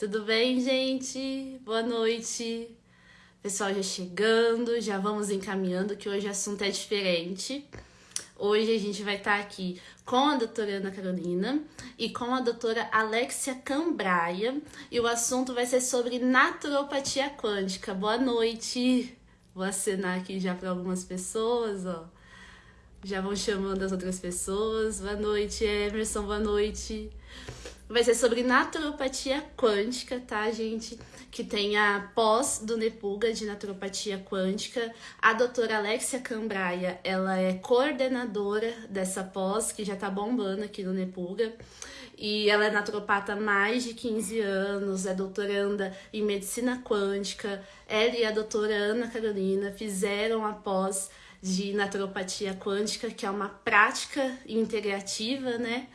tudo bem, gente? Boa noite. Pessoal já chegando, já vamos encaminhando que hoje o assunto é diferente. Hoje a gente vai estar aqui com a doutora Ana Carolina e com a doutora Alexia Cambraia e o assunto vai ser sobre naturopatia quântica. Boa noite! Vou acenar aqui já para algumas pessoas, ó. Já vão chamando as outras pessoas. Boa noite, Emerson, boa noite. Vai ser sobre naturopatia quântica, tá, gente? Que tem a pós do Nepuga de naturopatia quântica. A doutora Alexia Cambraia, ela é coordenadora dessa pós, que já tá bombando aqui no Nepuga. E ela é naturopata há mais de 15 anos, é doutoranda em medicina quântica. Ela e a doutora Ana Carolina fizeram a pós de naturopatia quântica, que é uma prática integrativa, né?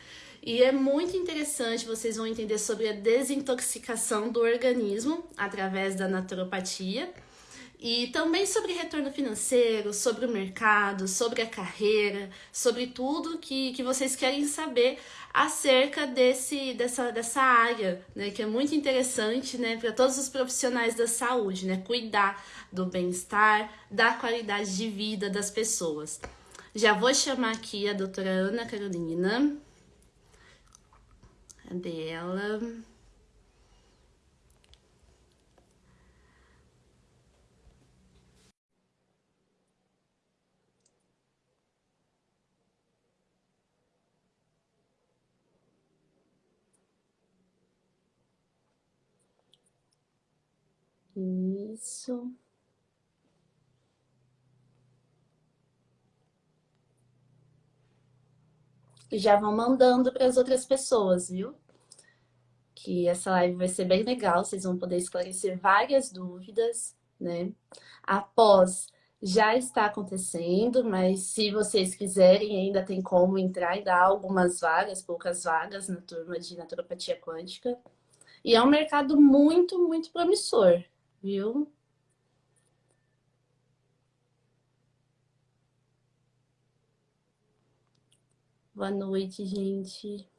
E é muito interessante, vocês vão entender sobre a desintoxicação do organismo através da naturopatia. E também sobre retorno financeiro, sobre o mercado, sobre a carreira, sobre tudo que, que vocês querem saber acerca desse, dessa, dessa área, né? Que é muito interessante, né? Para todos os profissionais da saúde, né? Cuidar do bem-estar, da qualidade de vida das pessoas. Já vou chamar aqui a doutora Ana Carolina. Cadê ela? Isso. E já vão mandando para as outras pessoas, viu? Que essa live vai ser bem legal, vocês vão poder esclarecer várias dúvidas, né? Após já está acontecendo, mas se vocês quiserem, ainda tem como entrar e dar algumas vagas, poucas vagas na turma de naturopatia quântica. E é um mercado muito, muito promissor, viu? Boa noite, gente.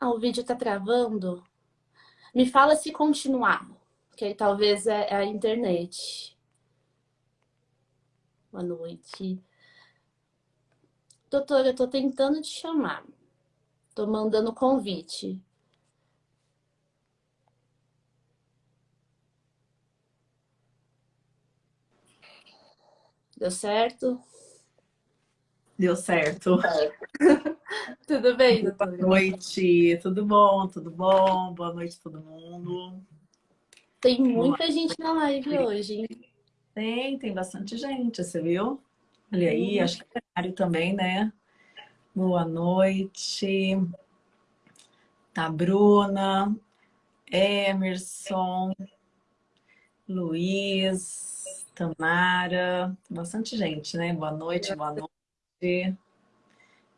Ah, o vídeo tá travando? Me fala se continuar, que talvez é, é a internet. Boa noite. Doutora, eu tô tentando te chamar. Tô mandando convite. Deu certo? Deu certo. tudo bem, doutora? Boa noite, tudo bom? Tudo bom? Boa noite todo mundo. Tem muita Boa. gente na live hoje, hein? Tem, tem bastante gente, você viu? Olha aí, hum. acho que é Mário também, né? Boa noite. Tá, Bruna, Emerson, Luiz, Tamara, bastante gente, né? Boa noite, boa noite.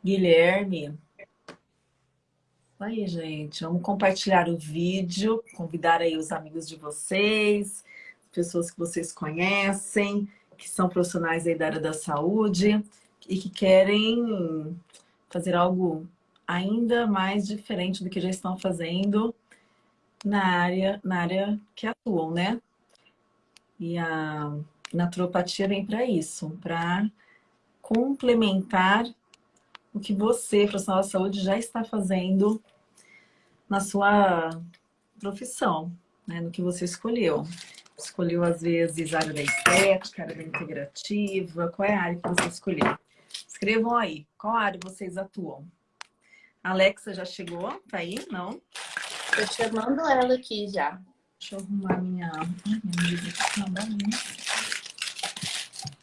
Guilherme. Aí, gente, vamos compartilhar o vídeo, convidar aí os amigos de vocês, pessoas que vocês conhecem, que são profissionais aí da área da saúde e que querem fazer algo ainda mais diferente do que já estão fazendo na área, na área que atuam, né? E a naturopatia vem para isso, para complementar o que você, profissional da saúde, já está fazendo na sua profissão, né? no que você escolheu. Escolheu, às vezes, a área da estética, a área da integrativa, qual é a área que você escolheu? Escrevam aí, qual área vocês atuam? A Alexa já chegou? Tá aí? Não? Tô chamando ela aqui já. Deixa eu arrumar minha... Ai, minha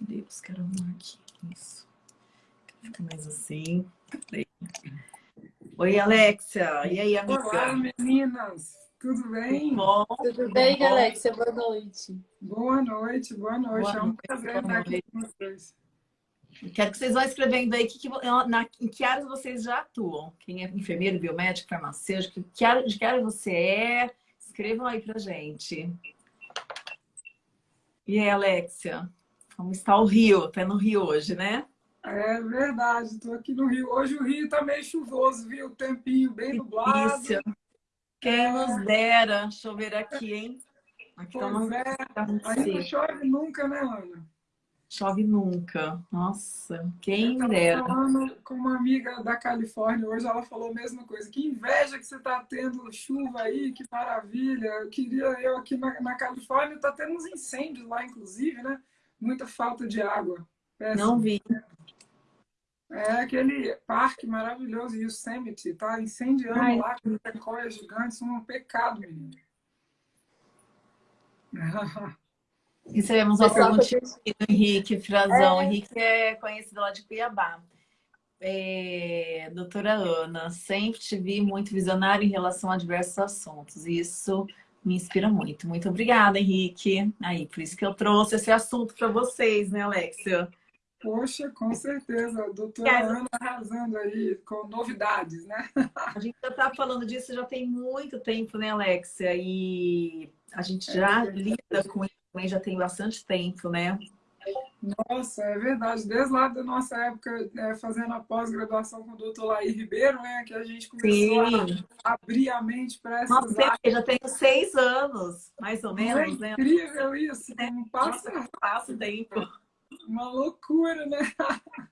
Deus, quero arrumar aqui. Isso. Fica mais assim. Oi, Alexia. E aí, amiga? Olá, meninas. Tudo bem? Tudo bom? Tudo bem, bom? Alexia? Boa noite. Boa noite, boa noite. Boa é um prazer estar aqui com vocês. Quero que vocês vão escrevendo aí que, que, na, em que áreas vocês já atuam. Quem é enfermeiro, biomédico, farmacêutico, que área, de que área você é. Escrevam aí pra gente. E aí, Alexia? Como está o Rio? Tá no Rio hoje, né? É verdade, estou aqui no Rio. Hoje o Rio está meio chuvoso, viu? O tempinho bem nublado. Quem nos dera chover aqui, hein? Aqui tá tá é, ainda chove nunca, né, Ana? Chove nunca. Nossa, quem eu dera. falando com uma amiga da Califórnia hoje, ela falou a mesma coisa. Que inveja que você está tendo chuva aí, que maravilha. Eu queria, eu aqui na, na Califórnia, está tendo uns incêndios lá, inclusive, né? Muita falta de água. Péssimo. Não vi. É aquele parque maravilhoso, Yosemite, tá incendiando Ai. lá com sequoias gigantes, um pecado, menino. Recebemos uma pergunta do Henrique Frazão. É. Henrique é conhecido lá de Cuiabá. É, doutora Ana, sempre te vi muito visionária em relação a diversos assuntos. Isso me inspira muito. Muito obrigada, Henrique. Aí, por isso que eu trouxe esse assunto para vocês, né, Alexia? Poxa, com certeza. Doutora Ana arrasando aí com novidades, né? A gente já está falando disso já tem muito tempo, né, Alexia? E a gente já é, lida com isso também já tem bastante tempo, né? Nossa, é verdade. Desde lá da nossa época, é, fazendo a pós-graduação com o doutor Laí Ribeiro, né? Que a gente começou Sim. a abrir a mente para essas Nossa, áreas. já tenho seis anos, mais ou menos, é incrível isso. É, não passa, passa tempo. Uma loucura, né?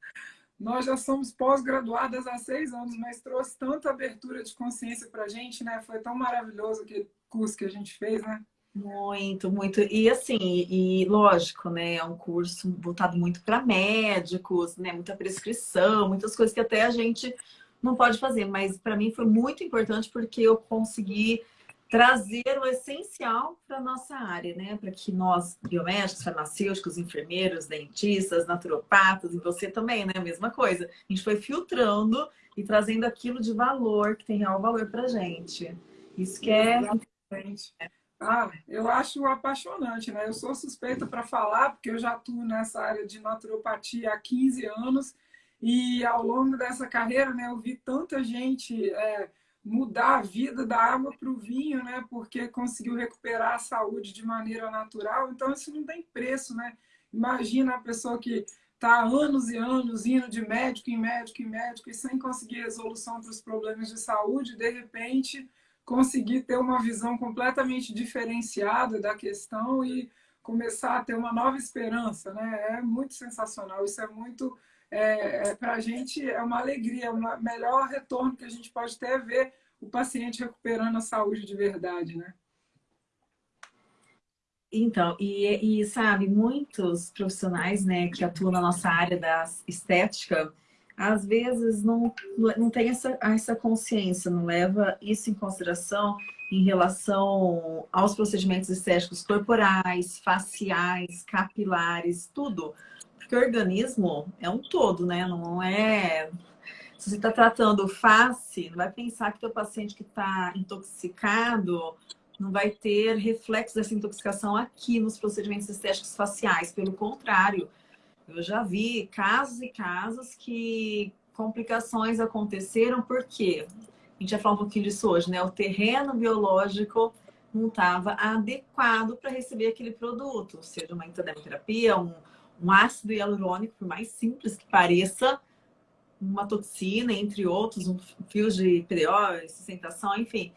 Nós já somos pós-graduadas há seis anos, mas trouxe tanta abertura de consciência para a gente, né? Foi tão maravilhoso aquele curso que a gente fez, né? Muito, muito. E assim, e lógico, né? É um curso voltado muito para médicos, né? Muita prescrição, muitas coisas que até a gente não pode fazer. Mas para mim foi muito importante porque eu consegui trazer o essencial para nossa área, né? Para que nós, biomédicos, farmacêuticos, enfermeiros, dentistas, naturopatas, e você também, né? A mesma coisa. A gente foi filtrando e trazendo aquilo de valor, que tem real valor para gente. Isso que é... Ah, eu acho apaixonante, né? Eu sou suspeita para falar, porque eu já atuo nessa área de naturopatia há 15 anos e ao longo dessa carreira, né, eu vi tanta gente é, mudar a vida da água para o vinho, né? Porque conseguiu recuperar a saúde de maneira natural. Então, isso não tem preço, né? Imagina a pessoa que está anos e anos indo de médico em médico em médico e sem conseguir resolução para os problemas de saúde, de repente conseguir ter uma visão completamente diferenciada da questão e começar a ter uma nova esperança, né? É muito sensacional. Isso é muito, é, é para a gente é uma alegria, o melhor retorno que a gente pode ter é ver o paciente recuperando a saúde de verdade, né? Então, e, e sabe, muitos profissionais, né, que atuam na nossa área da estética, às vezes não, não tem essa, essa consciência, não leva isso em consideração em relação aos procedimentos estéticos corporais, faciais, capilares, tudo. Porque o organismo é um todo, né? Não é... Se você está tratando face, não vai pensar que o paciente que está intoxicado não vai ter reflexo dessa intoxicação aqui nos procedimentos estéticos faciais. Pelo contrário, eu já vi casos e casos que complicações aconteceram porque a gente vai falar um pouquinho disso hoje, né? O terreno biológico não estava adequado para receber aquele produto, seja uma entodermoterapia, um, um ácido hialurônico, por mais simples que pareça, uma toxina, entre outros, um fio de PDO, sustentação, enfim.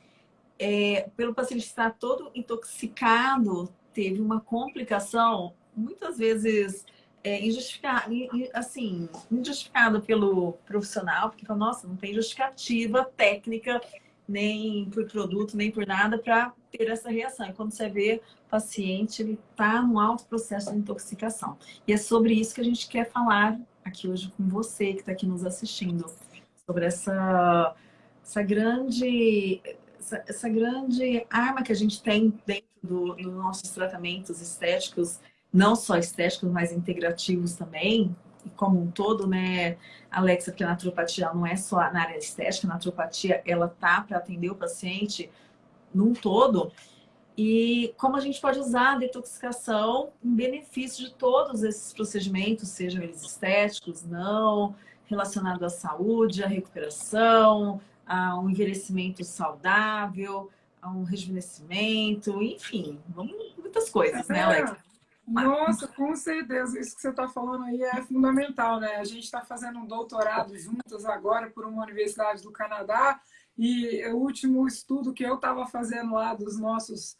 É, pelo paciente estar todo intoxicado, teve uma complicação, muitas vezes é, injustificado, assim, injustificado pelo profissional, porque fala, nossa, não tem justificativa técnica, nem por produto, nem por nada, para ter essa reação. E quando você vê o paciente, ele está no alto processo de intoxicação. E é sobre isso que a gente quer falar aqui hoje com você, que está aqui nos assistindo, sobre essa, essa grande... Essa, essa grande arma que a gente tem dentro dos do nossos tratamentos estéticos não só estéticos, mas integrativos também, como um todo, né, Alexa, porque a naturopatia não é só na área estética, a naturopatia, ela tá para atender o paciente num todo, e como a gente pode usar a detoxicação em benefício de todos esses procedimentos, sejam eles estéticos, não, relacionado à saúde, à recuperação, a um envelhecimento saudável, a um rejuvenescimento, enfim, muitas coisas, né, Alexa? Nossa, com certeza. Isso que você está falando aí é fundamental, né? A gente está fazendo um doutorado juntas agora por uma universidade do Canadá E o último estudo que eu estava fazendo lá dos nossos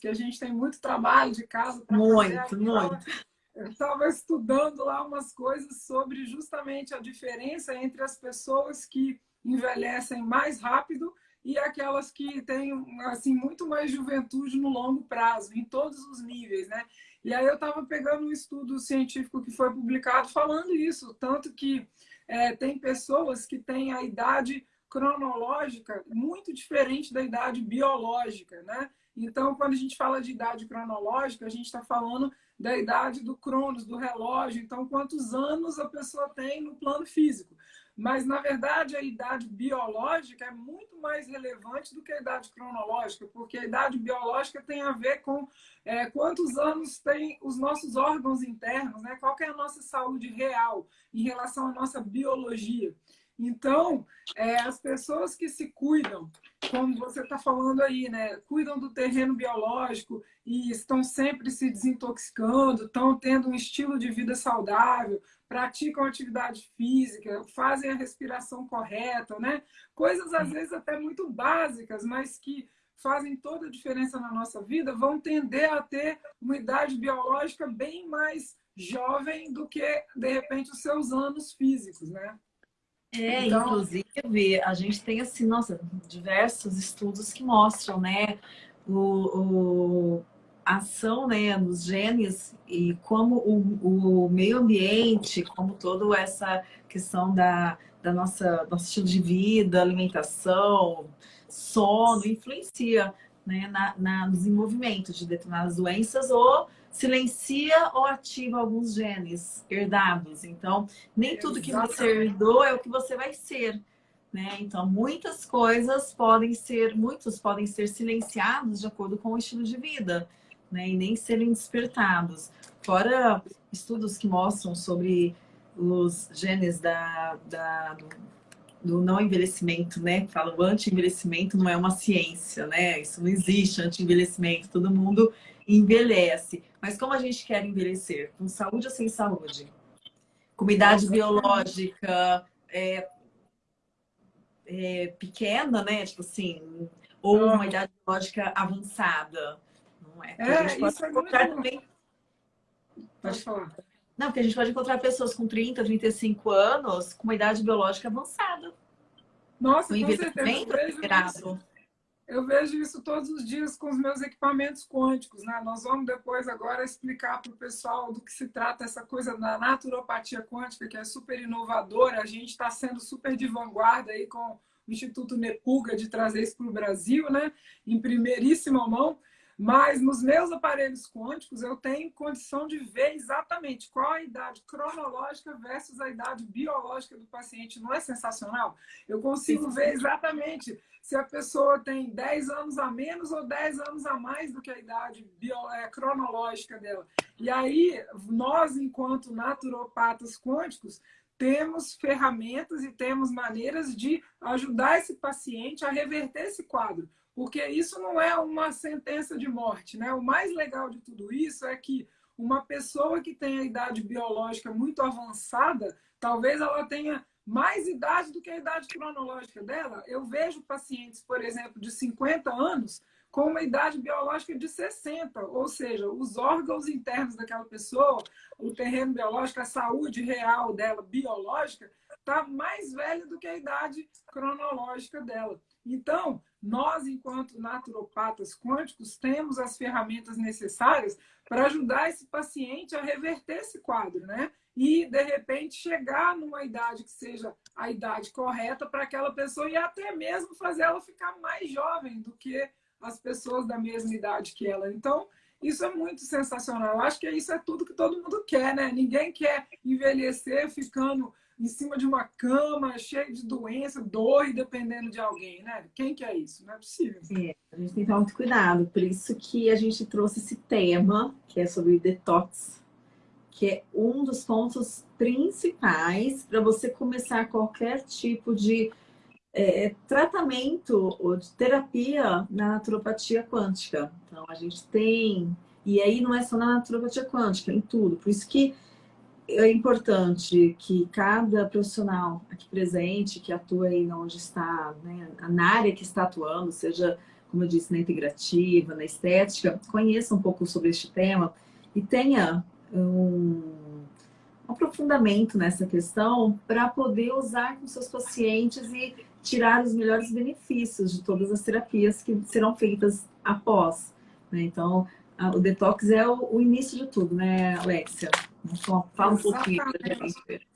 que a gente tem muito trabalho de casa para fazer. Muito, muito. Eu estava estudando lá umas coisas sobre justamente a diferença entre as pessoas que envelhecem mais rápido e aquelas que têm assim muito mais juventude no longo prazo, em todos os níveis, né? E aí eu estava pegando um estudo científico que foi publicado falando isso, tanto que é, tem pessoas que têm a idade cronológica muito diferente da idade biológica, né? Então, quando a gente fala de idade cronológica, a gente está falando da idade do cronos, do relógio. Então, quantos anos a pessoa tem no plano físico. Mas, na verdade, a idade biológica é muito mais relevante do que a idade cronológica, porque a idade biológica tem a ver com é, quantos anos tem os nossos órgãos internos, né? qual é a nossa saúde real em relação à nossa biologia. Então, é, as pessoas que se cuidam, como você está falando aí, né? Cuidam do terreno biológico e estão sempre se desintoxicando, estão tendo um estilo de vida saudável, praticam atividade física, fazem a respiração correta, né? Coisas às vezes até muito básicas, mas que fazem toda a diferença na nossa vida, vão tender a ter uma idade biológica bem mais jovem do que, de repente, os seus anos físicos, né? É, então... inclusive, a gente tem, assim, nossa, diversos estudos que mostram, né, o, o a ação, né, dos genes e como o, o meio ambiente, como toda essa questão da, da nossa nosso estilo de vida, alimentação, sono, influencia né, na, na, no desenvolvimento de determinadas doenças ou silencia ou ativa alguns genes herdados. Então, nem tudo que você herdou é o que você vai ser. Né? Então, muitas coisas podem ser, muitos podem ser silenciados de acordo com o estilo de vida, né? E nem serem despertados. Fora estudos que mostram sobre os genes da, da do, do, não envelhecimento, né? Falam anti-envelhecimento não é uma ciência, né? Isso não existe, anti-envelhecimento. Todo mundo envelhece. Mas como a gente quer envelhecer? Com saúde ou sem saúde? Com idade biológica é, é, pequena, né? Tipo assim, ou uma idade biológica avançada. Não é? Porque é, a gente pode isso encontrar é muito... também. Pode falar. Não, porque a gente pode encontrar pessoas com 30, 35 anos com uma idade biológica avançada. Nossa, com, com certeza. Eu vejo isso todos os dias com os meus equipamentos quânticos, né? Nós vamos depois agora explicar para o pessoal do que se trata essa coisa da naturopatia quântica, que é super inovadora. A gente está sendo super de vanguarda aí com o Instituto Nepuga de trazer isso para o Brasil, né? Em primeiríssima mão. Mas nos meus aparelhos quânticos eu tenho condição de ver exatamente qual a idade cronológica versus a idade biológica do paciente. Não é sensacional? Eu consigo ver exatamente se a pessoa tem 10 anos a menos ou 10 anos a mais do que a idade bio, é, cronológica dela. E aí, nós, enquanto naturopatas quânticos, temos ferramentas e temos maneiras de ajudar esse paciente a reverter esse quadro porque isso não é uma sentença de morte, né? O mais legal de tudo isso é que uma pessoa que tem a idade biológica muito avançada, talvez ela tenha mais idade do que a idade cronológica dela. Eu vejo pacientes, por exemplo, de 50 anos com uma idade biológica de 60, ou seja, os órgãos internos daquela pessoa, o terreno biológico, a saúde real dela, biológica, está mais velha do que a idade cronológica dela. Então, nós, enquanto naturopatas quânticos, temos as ferramentas necessárias para ajudar esse paciente a reverter esse quadro, né? E, de repente, chegar numa idade que seja a idade correta para aquela pessoa e até mesmo fazer ela ficar mais jovem do que as pessoas da mesma idade que ela. Então, isso é muito sensacional. Eu acho que isso é tudo que todo mundo quer, né? Ninguém quer envelhecer ficando em cima de uma cama, cheio de doença, dor e dependendo de alguém, né? Quem que é isso? Não é possível. É, a gente tem que tomar muito cuidado. Por isso que a gente trouxe esse tema, que é sobre detox, que é um dos pontos principais para você começar qualquer tipo de é, tratamento ou de terapia na naturopatia quântica. Então, a gente tem... E aí não é só na naturopatia quântica, em tudo. Por isso que é importante que cada profissional aqui presente, que atua aí onde está, né, na área que está atuando, seja, como eu disse, na integrativa, na estética, conheça um pouco sobre este tema e tenha um, aprofundamento nessa questão para poder usar com seus pacientes e tirar os melhores benefícios de todas as terapias que serão feitas após. Né? Então, o detox é o, o, início de tudo, né, Alexia? Então, fala um pouquinho pra gente.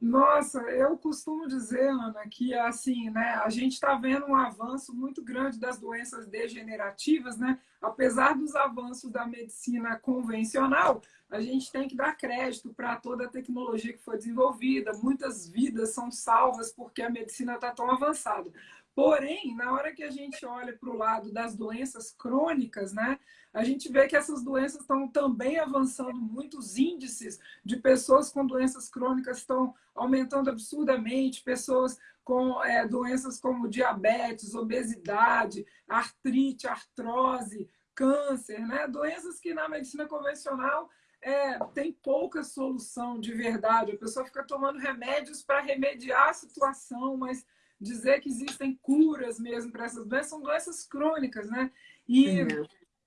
Nossa, eu costumo dizer, Ana, que assim, né, a gente está vendo um avanço muito grande das doenças degenerativas, né? Apesar dos avanços da medicina convencional, a gente tem que dar crédito para toda a tecnologia que foi desenvolvida. Muitas vidas são salvas porque a medicina está tão avançada. Porém, na hora que a gente olha para o lado das doenças crônicas, né, a gente vê que essas doenças estão também avançando muito, os índices de pessoas com doenças crônicas estão aumentando absurdamente, pessoas com é, doenças como diabetes, obesidade, artrite, artrose, câncer, né? doenças que na medicina convencional é, tem pouca solução de verdade. A pessoa fica tomando remédios para remediar a situação, mas dizer que existem curas mesmo para essas doenças, são doenças crônicas, né? E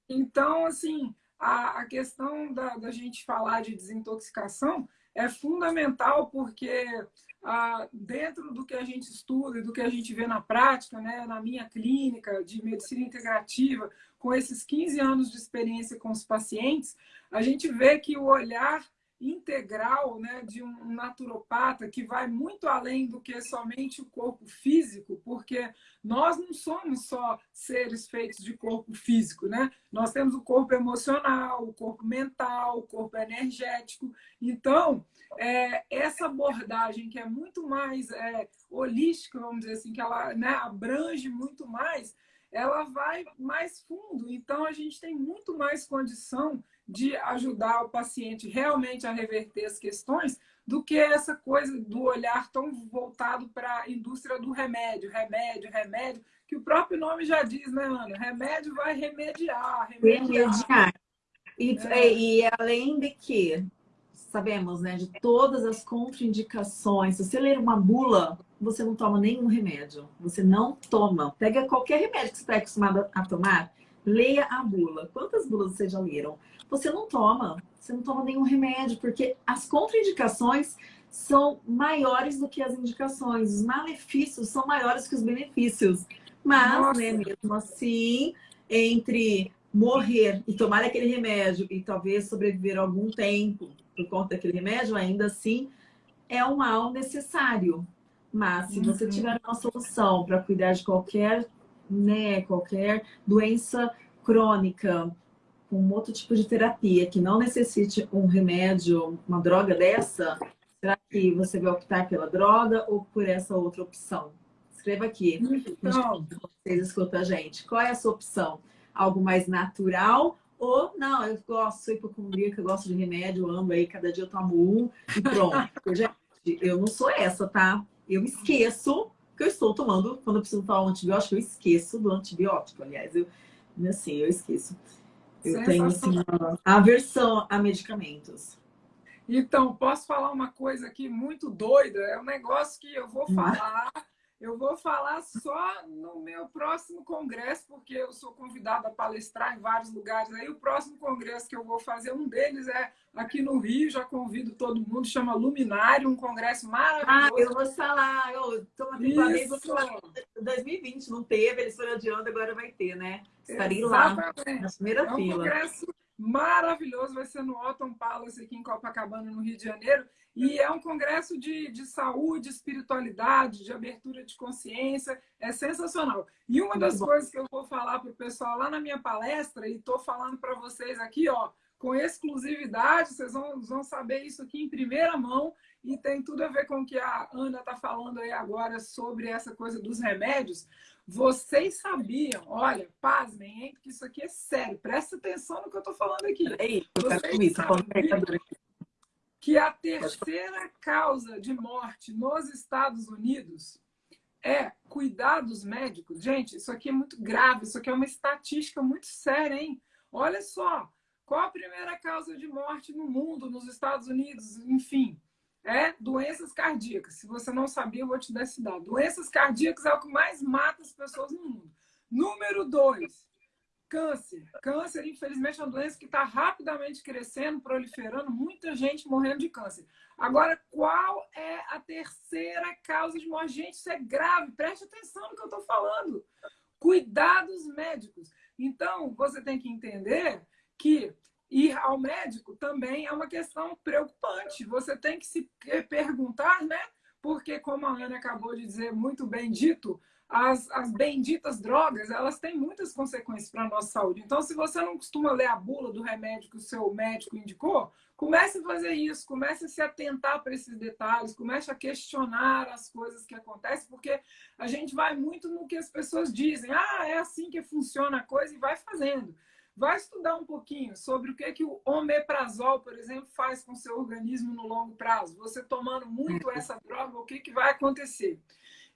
então, assim, a, a questão da, da, gente falar de desintoxicação é fundamental porque ah, dentro do que a gente estuda e do que a gente vê na prática, né, na minha clínica de medicina integrativa, com esses 15 anos de experiência com os pacientes, a gente vê que o olhar integral né, de um naturopata que vai muito além do que somente o corpo físico, porque nós não somos só seres feitos de corpo físico, né? Nós temos o corpo emocional, o corpo mental, o corpo energético. Então, é, essa abordagem que é muito mais é, holística, vamos dizer assim, que ela né, abrange muito mais, ela vai mais fundo. Então, a gente tem muito mais condição de ajudar o paciente realmente a reverter as questões do que essa coisa do olhar tão voltado para a indústria do remédio, remédio, remédio, que o próprio nome já diz, né, Ana? Remédio vai remediar, remediar. remediar. E, é. e além de que sabemos, né, de todas as contraindicações, se você ler uma bula, você não toma nenhum remédio. Você não toma. Pega qualquer remédio que você está acostumado a tomar, leia a bula. Quantas bulas vocês já leram? Você não toma. Você não toma nenhum remédio, porque as contraindicações são maiores do que as indicações. Os malefícios são maiores que os benefícios. Mas, né, mesmo assim, entre morrer e tomar aquele remédio e talvez sobreviver algum tempo por conta daquele remédio, ainda assim é um mal necessário. Mas se você uhum. tiver uma solução para cuidar de qualquer, né, qualquer doença crônica, com outro tipo de terapia, que não necessite um remédio, uma droga dessa, será que você vai optar pela droga ou por essa outra opção? Escreva aqui. Então, vocês escutam a gente. Qual é a sua opção? Algo mais natural ou não, eu gosto, sou hipocondríaca, gosto de remédio, amo aí, cada dia eu tomo um e pronto. gente, eu não sou essa, tá? Eu esqueço que eu estou tomando, quando eu preciso tomar um antibiótico, eu esqueço do antibiótico. Aliás, eu, assim, eu esqueço. Eu tenho assim, uma aversão a medicamentos. Então, posso falar uma coisa aqui muito doida? É um negócio que eu vou hum. falar eu vou falar só no meu próximo congresso, porque eu sou convidada a palestrar em vários lugares. Aí o próximo congresso que eu vou fazer, um deles é aqui no Rio, já convido todo mundo, chama Luminário, um congresso maravilhoso. Ah, eu vou falar, eu tô falar. 2020 não teve, eles foram adiando, agora vai ter, né? Estarei Exatamente. lá, na primeira é um fila. Congresso maravilhoso, vai ser no Otton Palace aqui em Copacabana, no Rio de Janeiro. E é um congresso de, de saúde, espiritualidade, de abertura de consciência. É sensacional. E uma das coisas que eu vou falar para o pessoal lá na minha palestra, e estou falando para vocês aqui, ó, com exclusividade, vocês vão, vão saber isso aqui em primeira mão, e tem tudo a ver com o que a Ana está falando aí agora sobre essa coisa dos remédios. Vocês sabiam, olha, pasmem, hein? Porque isso aqui é sério, presta atenção no que eu estou falando aqui. Ei, eu Vocês sabiam que a terceira causa de morte nos Estados Unidos é cuidados médicos. Gente, isso aqui é muito grave, isso aqui é uma estatística muito séria, hein? Olha só, Qual a primeira causa de morte no mundo, nos Estados Unidos, enfim? É doenças cardíacas. Se você não sabia, eu vou te dar esse dado. Doenças cardíacas é o que mais mata as pessoas no mundo. Número dois, câncer. Câncer, infelizmente, é uma doença que está rapidamente crescendo, proliferando, muita gente morrendo de câncer. Agora, qual é a terceira causa de morte? Gente, isso é grave. Preste atenção no que eu estou falando. Cuidados médicos. Então, você tem que entender que ir ao médico também é uma questão preocupante. Você tem que se perguntar, né? Porque, como a Ana acabou de dizer, muito bem dito, as, as benditas drogas, elas têm muitas consequências para a nossa saúde. Então, se você não costuma ler a bula do remédio que o seu médico indicou, comece a fazer isso, comece a se atentar para esses detalhes, comece a questionar as coisas que acontecem, porque a gente vai muito no que as pessoas dizem. Ah, é assim que funciona a coisa e vai fazendo. Vai estudar um pouquinho sobre o que, que o omeprazol, por exemplo, faz com o seu organismo no longo prazo. Você tomando muito uhum. essa droga, o que, que vai acontecer?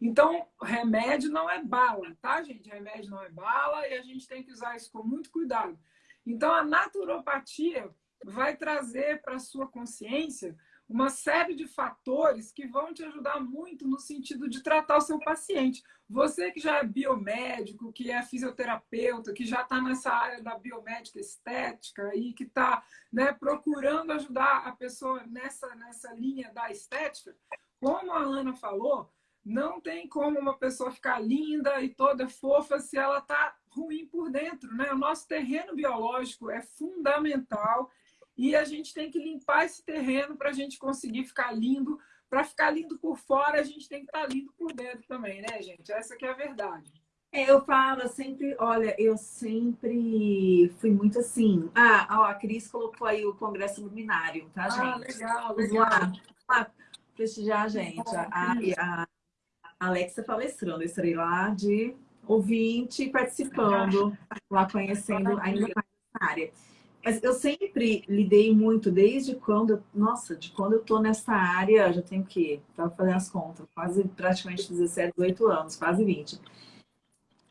Então, remédio não é bala, tá, gente? Remédio não é bala e a gente tem que usar isso com muito cuidado. Então, a naturopatia vai trazer para a sua consciência uma série de fatores que vão te ajudar muito no sentido de tratar o seu paciente. Você que já é biomédico, que é fisioterapeuta, que já está nessa área da biomédica estética e que está né, procurando ajudar a pessoa nessa, nessa linha da estética, como a Ana falou, não tem como uma pessoa ficar linda e toda fofa se ela está ruim por dentro. Né? O nosso terreno biológico é fundamental e a gente tem que limpar esse terreno para a gente conseguir ficar lindo. Para ficar lindo por fora, a gente tem que estar tá lindo por dentro também, né, gente? Essa que é a verdade. É, eu falo sempre, olha, eu sempre fui muito assim. Ah, ó, a Cris colocou aí o Congresso Luminário, tá, ah, gente? Ah, legal, legal. Vamos lá, prestigiar a gente. A, a, a Alexa palestrando, eu estarei lá de ouvinte participando, lá conhecendo ainda mais essa área. Mas eu sempre lidei muito, desde quando, nossa, de quando eu tô nessa área, já tenho que, tava fazendo as contas, quase praticamente 17, 18 anos, quase 20.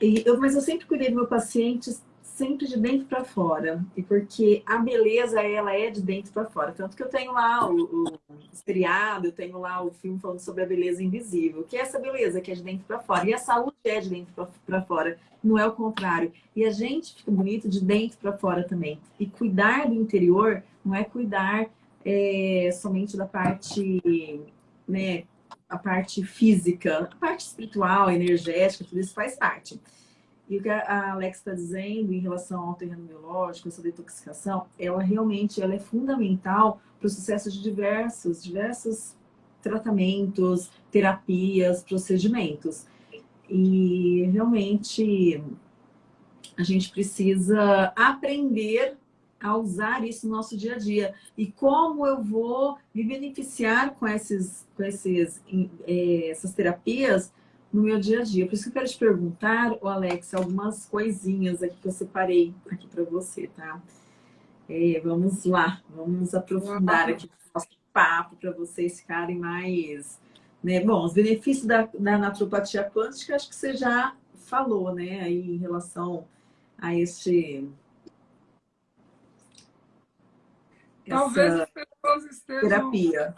E eu, mas eu sempre cuidei do meu paciente sempre de dentro para fora. E porque a beleza, ela é de dentro para fora. Tanto que eu tenho lá o, o seriado, eu tenho lá o filme falando sobre a beleza invisível, que é essa beleza que é de dentro para fora. E a saúde é de dentro para fora, não é o contrário. E a gente fica bonito de dentro para fora também. E cuidar do interior não é cuidar é, somente da parte, né, a parte física, a parte espiritual, energética, tudo isso faz parte. E o que a Alex está dizendo em relação ao terreno biológico, essa detoxicação, ela realmente ela é fundamental para o sucesso de diversos, diversos tratamentos, terapias, procedimentos. E realmente a gente precisa aprender a usar isso no nosso dia a dia. E como eu vou me beneficiar com, esses, com esses, é, essas terapias no meu dia a dia. Por isso que eu quero te perguntar, o Alex, algumas coisinhas aqui que eu separei aqui para você, tá? É, vamos lá, vamos aprofundar aqui o nosso papo para vocês ficarem mais... Né? Bom, os benefícios da, da naturopatia quântica, acho que você já falou, né? Aí em relação a este... Talvez as pessoas estejam... Terapia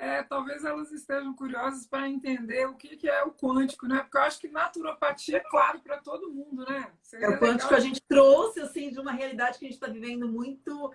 é, talvez elas estejam curiosas para entender o que, que é o quântico, né? Porque eu acho que naturopatia é claro para todo mundo, né? Seria é o quântico legal. a gente trouxe assim de uma realidade que a gente está vivendo muito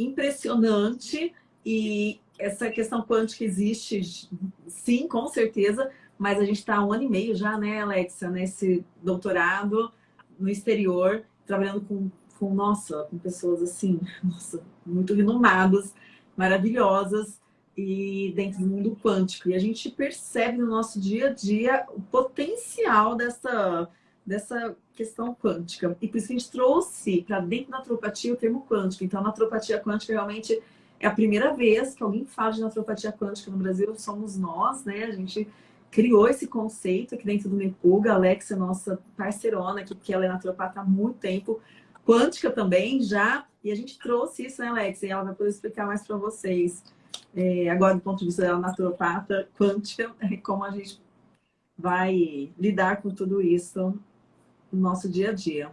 impressionante e essa questão quântica existe, sim, com certeza, mas a gente está um ano e meio já, né, Alexa, nesse doutorado no exterior, trabalhando com, com nossa, com pessoas assim, nossa, muito renomadas, maravilhosas, e dentro do mundo quântico. E a gente percebe no nosso dia a dia o potencial dessa, dessa questão quântica. E por isso que a gente trouxe para dentro da naturopatia o termo quântico. Então, a naturopatia quântica realmente é a primeira vez que alguém fala de naturopatia quântica no Brasil, somos nós, né? A gente criou esse conceito aqui dentro do Nepuga. A Alexa, nossa parceirona, aqui, porque ela é naturopata há muito tempo, quântica também já. E a gente trouxe isso, né, Alexa? E ela vai poder explicar mais para vocês é, agora do ponto de vista da naturopata quântica, é como a gente vai lidar com tudo isso no nosso dia a dia.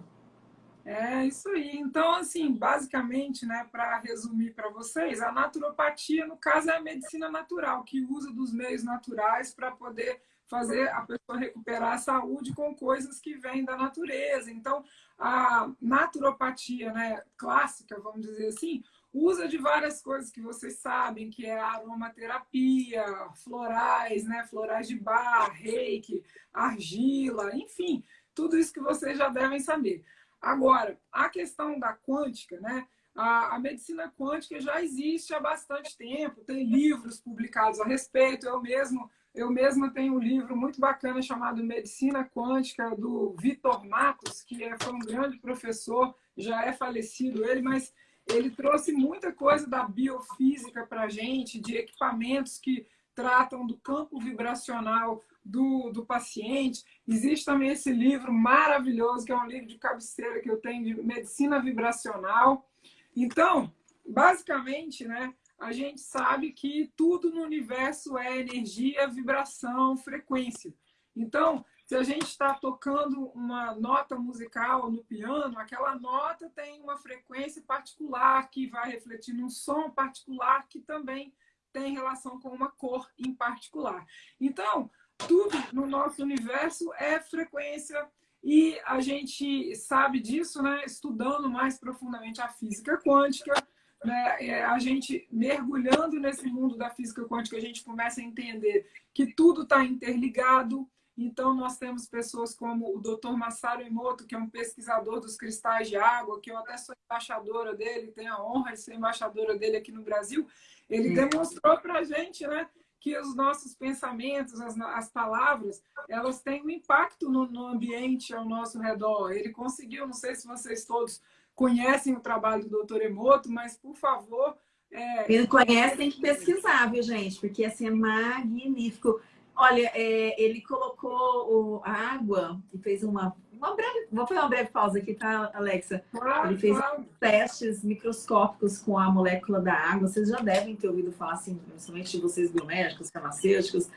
É isso aí. Então, assim, basicamente, né, para resumir para vocês, a naturopatia, no caso, é a medicina natural, que usa dos meios naturais para poder fazer a pessoa recuperar a saúde com coisas que vêm da natureza. Então, a naturopatia né, clássica, vamos dizer assim, usa de várias coisas que vocês sabem, que é aromaterapia, florais, né, florais de bar, reiki, argila, enfim, tudo isso que vocês já devem saber. Agora, a questão da quântica, né? A, a, medicina quântica já existe há bastante tempo, tem livros publicados a respeito. Eu mesmo, eu mesma tenho um livro muito bacana chamado Medicina Quântica, do Vitor Matos, que é, foi um grande professor, já é falecido ele, mas ele trouxe muita coisa da biofísica para a gente, de equipamentos que tratam do campo vibracional do, do paciente. Existe também esse livro maravilhoso, que é um livro de cabeceira que eu tenho de medicina vibracional. Então, basicamente, né, a gente sabe que tudo no universo é energia, vibração, frequência. Então, se a gente está tocando uma nota musical no piano, aquela nota tem uma frequência particular que vai refletir num som particular que também tem relação com uma cor em particular. Então, tudo no nosso universo é frequência e a gente sabe disso, né, estudando mais profundamente a física quântica, né, é, a gente mergulhando nesse mundo da física quântica, a gente começa a entender que tudo está interligado. Então, nós temos pessoas como o Dr. Masaru Emoto, que é um pesquisador dos cristais de água, que eu até sou embaixadora dele, tenho a honra de ser embaixadora dele aqui no Brasil. Ele demonstrou para a gente né, que os nossos pensamentos, as, as palavras, elas têm um impacto no, no, ambiente ao nosso redor. Ele conseguiu, não sei se vocês todos conhecem o trabalho do Dr. Emoto, mas, por favor... É... Quem não conhece tem que pesquisar, viu, gente? Porque, assim, é magnífico. Olha, é, ele colocou a água e fez uma, uma breve. Vou fazer uma breve pausa aqui, tá, Alexa? Claro, ele fez claro. testes microscópicos com a molécula da água. Vocês já devem ter ouvido falar, assim, principalmente vocês biomédicos, farmacêuticos,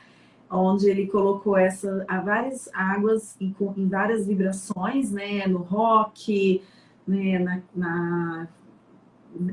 onde ele colocou essa, a várias águas em, em várias vibrações, né? No rock, né? na, na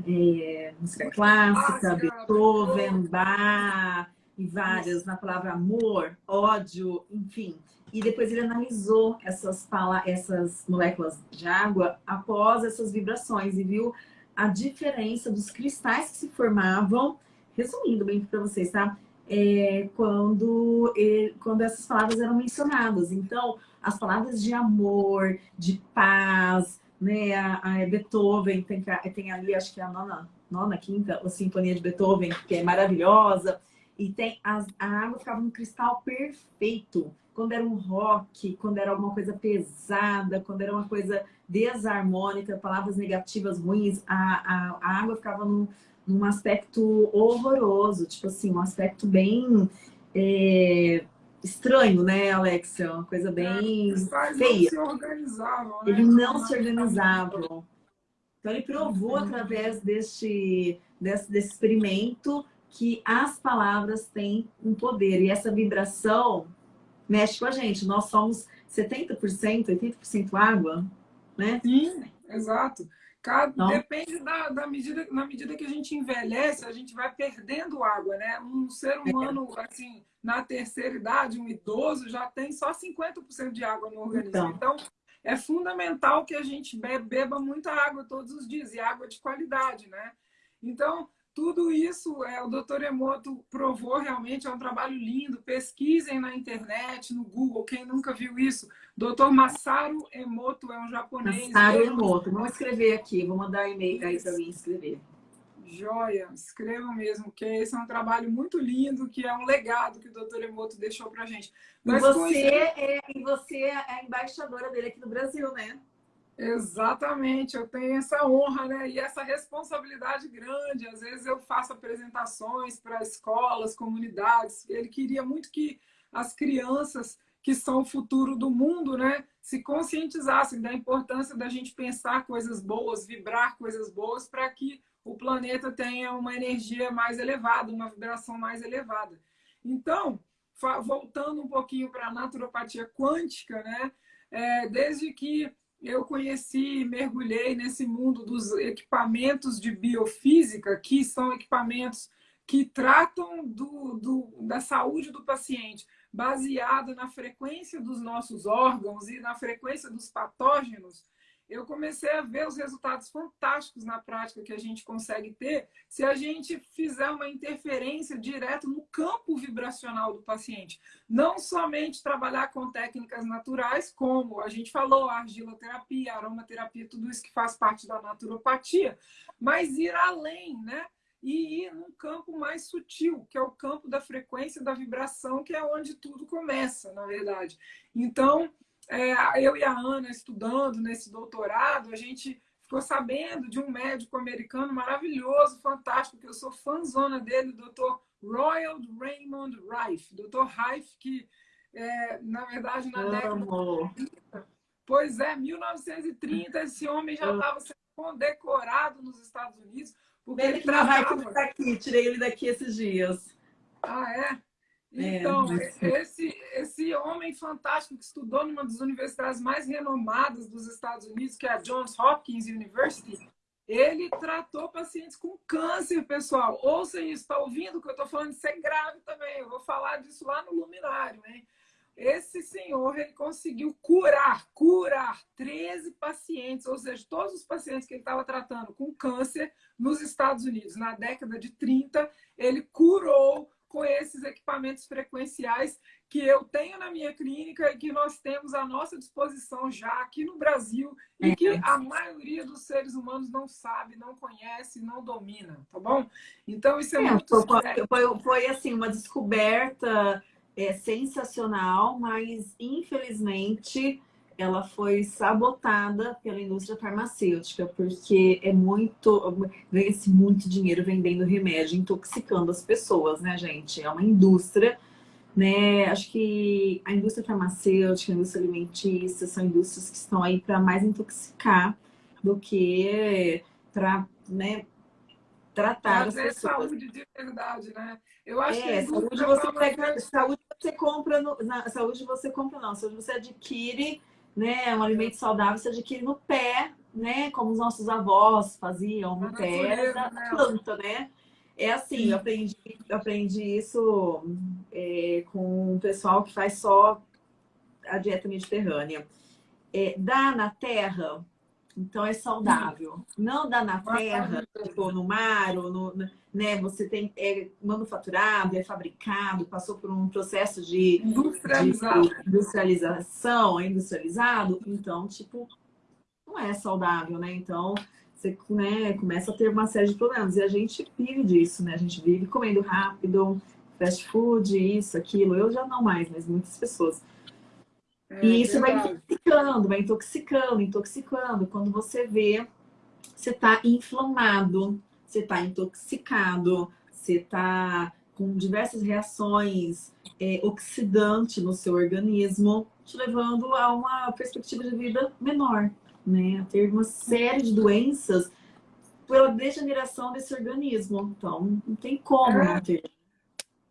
é, música clássica, Beethoven, Bach e várias na palavra amor, ódio, enfim. E depois ele analisou essas, essas moléculas de água após essas vibrações e viu a diferença dos cristais que se formavam, resumindo bem para vocês, tá? É, quando, ele, quando essas palavras eram mencionadas. Então, as palavras de amor, de paz, né? A, a Beethoven tem, tem ali, acho que é a nona, nona, quinta, a Sinfonia de Beethoven, que é maravilhosa. E tem as, a água ficava no cristal perfeito. Quando era um rock, quando era alguma coisa pesada, quando era uma coisa desarmônica, palavras negativas, ruins, a, a, a água ficava num, num aspecto horroroso, tipo assim, um aspecto bem é, estranho, né, Alexia? Uma coisa bem é, feia. Não se organizavam, né? Eles não se organizavam. Então ele provou através deste, desse, desse experimento que as palavras têm um poder. E essa vibração mexe com a gente. Nós somos 70%, 80% água, né? Sim, exato. Cada, então, depende da, da, medida, na medida que a gente envelhece, a gente vai perdendo água, né? Um ser humano, é. assim, na terceira idade, um idoso, já tem só 50% de água no organismo. Então, então, é fundamental que a gente beba muita água todos os dias, e água de qualidade, né? Então, tudo isso é, o doutor Emoto provou realmente, é um trabalho lindo. Pesquisem na internet, no Google, quem nunca viu isso. Doutor Masaru Emoto é um japonês. Masaru Emoto, vamos escrever aqui, vou mandar e-mail aí para mim escrever. Joia, escrevam mesmo, que esse é um trabalho muito lindo, que é um legado que o doutor Emoto deixou para gente. Mas e você, é, e você é a embaixadora dele aqui no Brasil, né? Exatamente, eu tenho essa honra né? e essa responsabilidade grande. Às vezes eu faço apresentações para escolas, comunidades. Ele queria muito que as crianças, que são o futuro do mundo, né, se conscientizassem da importância da gente pensar coisas boas, vibrar coisas boas, para que o planeta tenha uma energia mais elevada, uma vibração mais elevada. Então, voltando um pouquinho para a naturopatia quântica, né, é, desde que eu conheci e mergulhei nesse mundo dos equipamentos de biofísica, que são equipamentos que tratam do, do, da saúde do paciente, baseado na frequência dos nossos órgãos e na frequência dos patógenos, eu comecei a ver os resultados fantásticos na prática que a gente consegue ter se a gente fizer uma interferência direta no campo vibracional do paciente. Não somente trabalhar com técnicas naturais, como a gente falou, argiloterapia, aromaterapia, tudo isso que faz parte da naturopatia, mas ir além, né? E ir num campo mais sutil, que é o campo da frequência da vibração, que é onde tudo começa, na verdade. Então, é, eu e a Ana estudando nesse doutorado, a gente ficou sabendo de um médico americano maravilhoso, fantástico, que eu sou fãzona dele, o doutor Royal Raymond Rife. Doutor Rife, que, é, na verdade, na década de 30, pois é, 1930, esse homem já estava sendo condecorado nos Estados Unidos. Porque ele, ele tratava... Tá aqui, tirei ele daqui esses dias. Ah, é? É, então, é, esse, esse homem fantástico que estudou numa das universidades mais renomadas dos Estados Unidos, que é a Johns Hopkins University, ele tratou pacientes com câncer, pessoal. Ouça isso, está ouvindo o que eu estou falando? Isso é grave também. Eu vou falar disso lá no Luminário, hein? Esse senhor, ele conseguiu curar, curar 13 pacientes, ou seja, todos os pacientes que ele estava tratando com câncer nos Estados Unidos. Na década de 30, ele curou com esses equipamentos frequenciais que eu tenho na minha clínica e que nós temos à nossa disposição já aqui no Brasil e que a maioria dos seres humanos não sabe, não conhece, não domina, tá bom? Então isso é, é muito foi, foi, foi, assim uma descoberta é, sensacional, mas infelizmente ela foi sabotada pela indústria farmacêutica, porque é muito, ganha-se muito dinheiro vendendo remédio, intoxicando as pessoas, né, gente? É uma indústria, né? Acho que a indústria farmacêutica, a indústria alimentícia são indústrias que estão aí para mais intoxicar do que para, né, tratar as pessoas. saúde de verdade, né? Eu acho é, que saúde você, pega, saúde você compra, no, na, saúde você compra não, saúde você adquire né, um alimento saudável você adquire no pé, né, como os nossos avós faziam no pé da né? planta, né? É assim, eu aprendi, eu aprendi isso é, com o pessoal que faz só a dieta mediterrânea. É, dá na terra, então é saudável. Não dá na terra, tipo, no mar, ou no, né? Você tem é manufaturado, é fabricado, passou por um processo de, de industrialização, é industrializado, então, tipo, não é saudável, né? Então, você né, começa a ter uma série de problemas. E a gente vive disso, né? A gente vive comendo rápido, fast food, isso, aquilo. Eu já não mais, mas muitas pessoas. É, e isso vai intoxicando, vai intoxicando, intoxicando. Quando você vê, você está inflamado, você está intoxicado, você está com diversas reações é, oxidantes no seu organismo, te levando a uma perspectiva de vida menor, né? A ter uma série de doenças pela degeneração desse organismo. Então, não tem como é. não ter.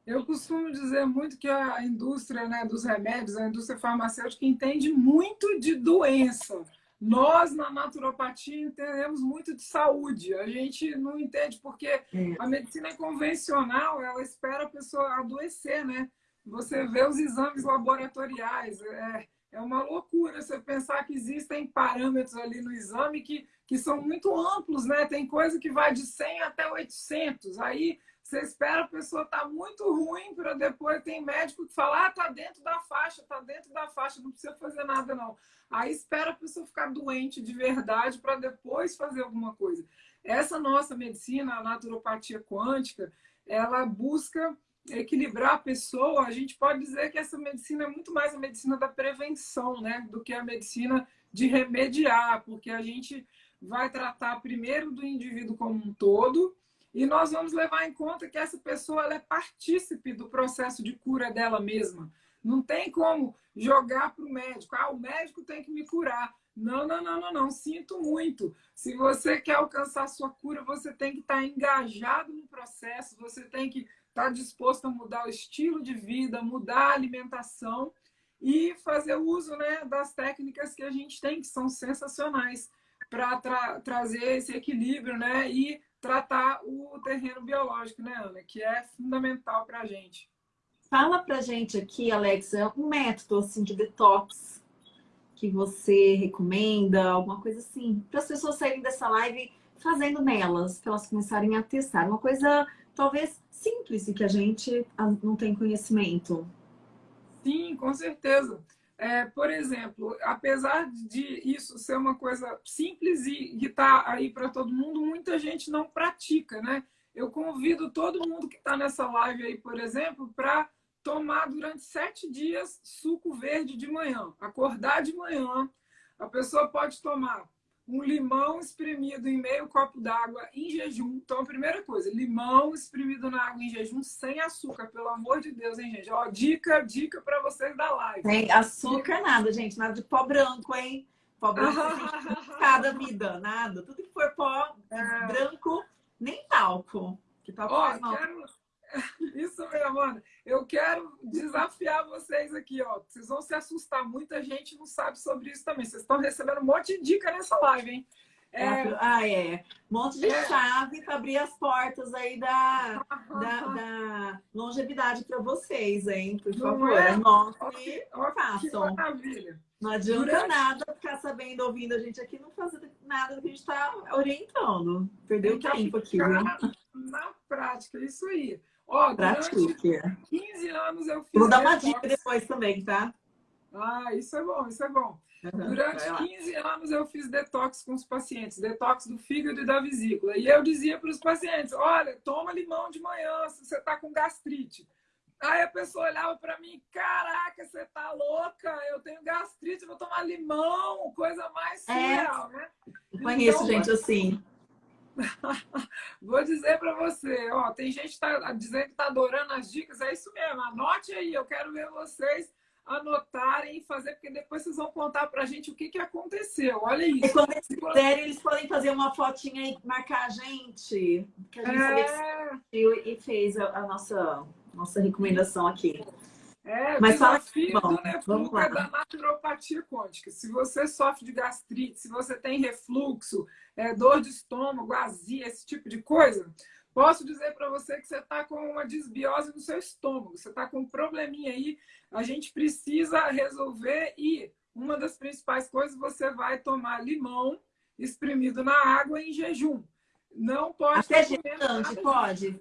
Eu costumo dizer muito que a indústria né, dos remédios, a indústria farmacêutica, entende muito de doença. Nós, na naturopatia, entendemos muito de saúde. A gente não entende porque a medicina convencional, ela espera a pessoa adoecer, né? Você vê os exames laboratoriais, é, é uma loucura você pensar que existem parâmetros ali no exame que, que são muito amplos, né? Tem coisa que vai de 100 até 800. Aí você espera a pessoa estar tá muito ruim para depois tem médico que fala, ah, tá dentro da faixa, tá dentro da faixa, não precisa fazer nada não. Aí espera a pessoa ficar doente de verdade para depois fazer alguma coisa. Essa nossa medicina, a naturopatia quântica, ela busca equilibrar a pessoa. A gente pode dizer que essa medicina é muito mais a medicina da prevenção, né, do que a medicina de remediar, porque a gente vai tratar primeiro do indivíduo como um todo, e nós vamos levar em conta que essa pessoa é partícipe do processo de cura dela mesma. Não tem como jogar para o médico. Ah, o médico tem que me curar. Não, não, não, não, não. Sinto muito. Se você quer alcançar sua cura, você tem que estar engajado no processo, você tem que estar disposto a mudar o estilo de vida, mudar a alimentação. e fazer uso né, das técnicas que a gente tem, que são sensacionais, para tra trazer esse equilíbrio né, e tratar o terreno biológico, né, Ana? Que é fundamental para a gente. Fala para a gente aqui, Alexa, um método assim, de detox que você recomenda, alguma coisa assim, para as pessoas saírem dessa live fazendo nelas, para elas começarem a testar. Uma coisa talvez simples e que a gente não tem conhecimento. Sim, com certeza. É, por exemplo, apesar de isso ser uma coisa simples e que está aí para todo mundo, muita gente não pratica, né? Eu convido todo mundo que está nessa live aí, por exemplo, para tomar durante sete dias suco verde de manhã. Acordar de manhã, a pessoa pode tomar um limão espremido em meio copo d'água em jejum. Então, a primeira coisa, limão espremido na água em jejum sem açúcar, pelo amor de Deus, hein, gente? Ó, dica, dica para vocês da live. Sem açúcar nada, gente, nada de pó branco, hein? Pó branco cada vida, nada. Tudo que for pó é... branco, nem talco. Que talco Ó, quero Isso mesmo, mano. Eu quero desafiar vocês aqui, ó. Vocês vão se assustar. Muita gente não sabe sobre isso também. Vocês estão recebendo um monte de dica nessa live, hein? É... Ah, é. Um monte de é... chave para abrir as portas aí da, da, da longevidade para vocês, hein? Por favor, é? anotem e façam. maravilha. Não adianta Durante... nada ficar sabendo, ouvindo a gente aqui, não fazer nada do que a gente está orientando. Perdeu o tempo aqui, viu? Na prática, isso aí. Ó, Pratique. 15 anos eu fiz. Vou dar uma dica depois também, tá? Ah, isso é bom, isso é bom. Uhum, Durante 15 anos eu fiz detox com os pacientes, detox do fígado e da vesícula. E eu dizia para os pacientes: olha, toma limão de manhã se você está com gastrite. Aí a pessoa olhava para mim: caraca, você tá louca? Eu tenho gastrite, vou tomar limão, coisa mais é. surreal, é. né? Conheço então, gente assim. Vou dizer para você, ó, tem gente que tá dizendo que tá adorando as dicas, é isso mesmo. Anote aí, eu quero ver vocês anotarem e fazer, porque depois vocês vão contar pra gente o que, que aconteceu. Olha isso. E quando eles quiserem, eles podem fazer uma fotinha e marcar a gente. Que a gente é... e fez a, a, nossa, nossa recomendação aqui. É, Mas fala aqui, bom, né, vamos lá. da naturopatia quântica. Se você sofre de gastrite, se você tem refluxo, é, dor de estômago, azia, esse tipo de coisa, posso dizer para você que você está com uma desbiose no seu estômago, você está com um probleminha aí, a gente precisa resolver e uma das principais coisas, você vai tomar limão espremido na água em jejum. Não pode... Até gestante, pode?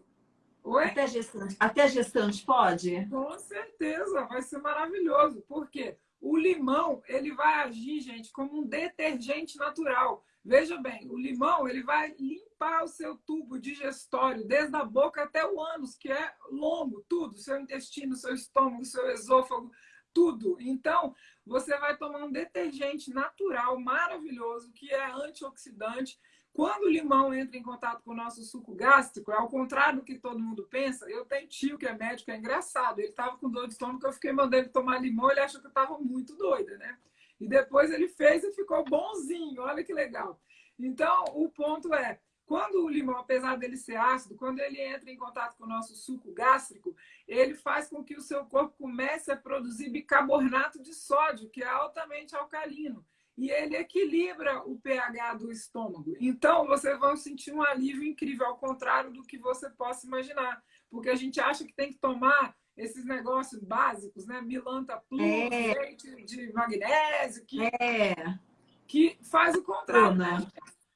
Oi? Até gestante, até gestante pode? Com certeza, vai ser maravilhoso. Por quê? O limão, ele vai agir, gente, como um detergente natural. Veja bem, o limão, ele vai limpar o seu tubo digestório, desde a boca até o ânus, que é longo, tudo, seu intestino, seu estômago, seu esôfago, tudo. Então, você vai tomar um detergente natural maravilhoso, que é antioxidante, quando o limão entra em contato com o nosso suco gástrico, é ao contrário do que todo mundo pensa. Eu tenho tio que é médico, é engraçado. Ele estava com dor de estômago, eu fiquei mandando ele tomar limão, ele achou que eu estava muito doida, né? E depois ele fez e ficou bonzinho, olha que legal. Então, o ponto é, quando o limão, apesar dele ser ácido, quando ele entra em contato com o nosso suco gástrico, ele faz com que o seu corpo comece a produzir bicarbonato de sódio, que é altamente alcalino e ele equilibra o pH do estômago. Então, vocês vão sentir um alívio incrível, ao contrário do que você possa imaginar. Porque a gente acha que tem que tomar esses negócios básicos, né? Milanta plus, é. leite de magnésio, que, é. que faz o contrário. Né?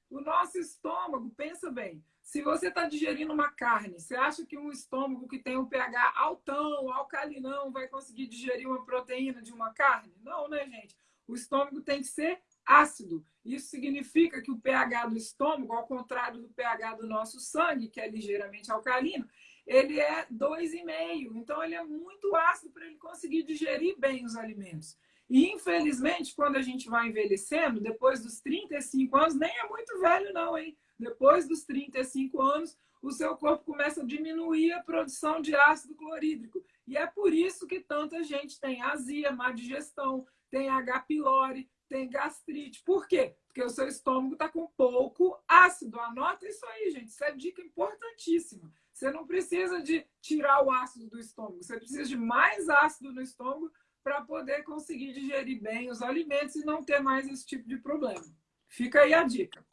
O nosso estômago, pensa bem, se você está digerindo uma carne, você acha que um estômago que tem um pH altão, alcalinão, vai conseguir digerir uma proteína de uma carne? Não, né, gente? o estômago tem que ser ácido. Isso significa que o pH do estômago, ao contrário do pH do nosso sangue, que é ligeiramente alcalino, ele é 2,5. Então, ele é muito ácido para ele conseguir digerir bem os alimentos. E, infelizmente, quando a gente vai envelhecendo, depois dos 35 anos, nem é muito velho, não, hein? Depois dos 35 anos, o seu corpo começa a diminuir a produção de ácido clorídrico. E é por isso que tanta gente tem azia, má digestão, tem H. pylori, tem gastrite. Por quê? Porque o seu estômago está com pouco ácido. Anota isso aí, gente. Isso é dica importantíssima. Você não precisa de tirar o ácido do estômago. Você precisa de mais ácido no estômago para poder conseguir digerir bem os alimentos e não ter mais esse tipo de problema. Fica aí a dica.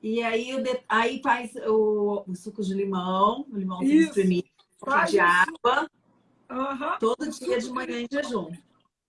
E aí, aí faz o, o suco de limão, o limão espremido, de água, uhum. todo dia de manhã em jejum.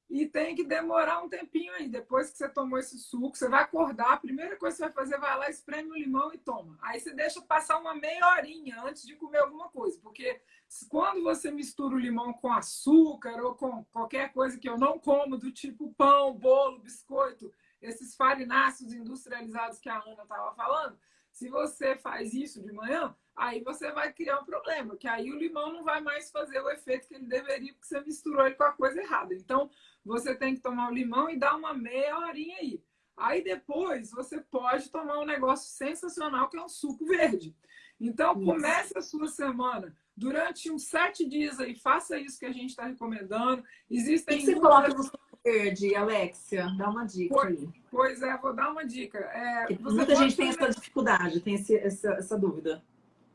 E tem que demorar um tempinho aí. Depois que você tomou esse suco, você vai acordar. A primeira coisa que você vai fazer, vai lá, espreme o limão e toma. Aí você deixa passar uma meia horinha antes de comer alguma coisa. Porque quando você mistura o limão com açúcar ou com qualquer coisa que eu não como, do tipo pão, bolo, biscoito, esses farináceos industrializados que a Ana estava falando, se você faz isso de manhã, aí você vai criar um problema, que aí o limão não vai mais fazer o efeito que ele deveria, porque você misturou ele com a coisa errada. Então, você tem que tomar o limão e dar uma meia horinha aí. Aí depois você pode tomar um negócio sensacional que é um suco verde. Então comece a sua semana durante uns sete dias aí, faça isso que a gente está recomendando. Existem. O que você coloca no suco verde, Alexia? Dá uma dica pois, aí. Pois é, vou dar uma dica. É, muita gente tem essa dificuldade, tem esse, essa, essa dúvida.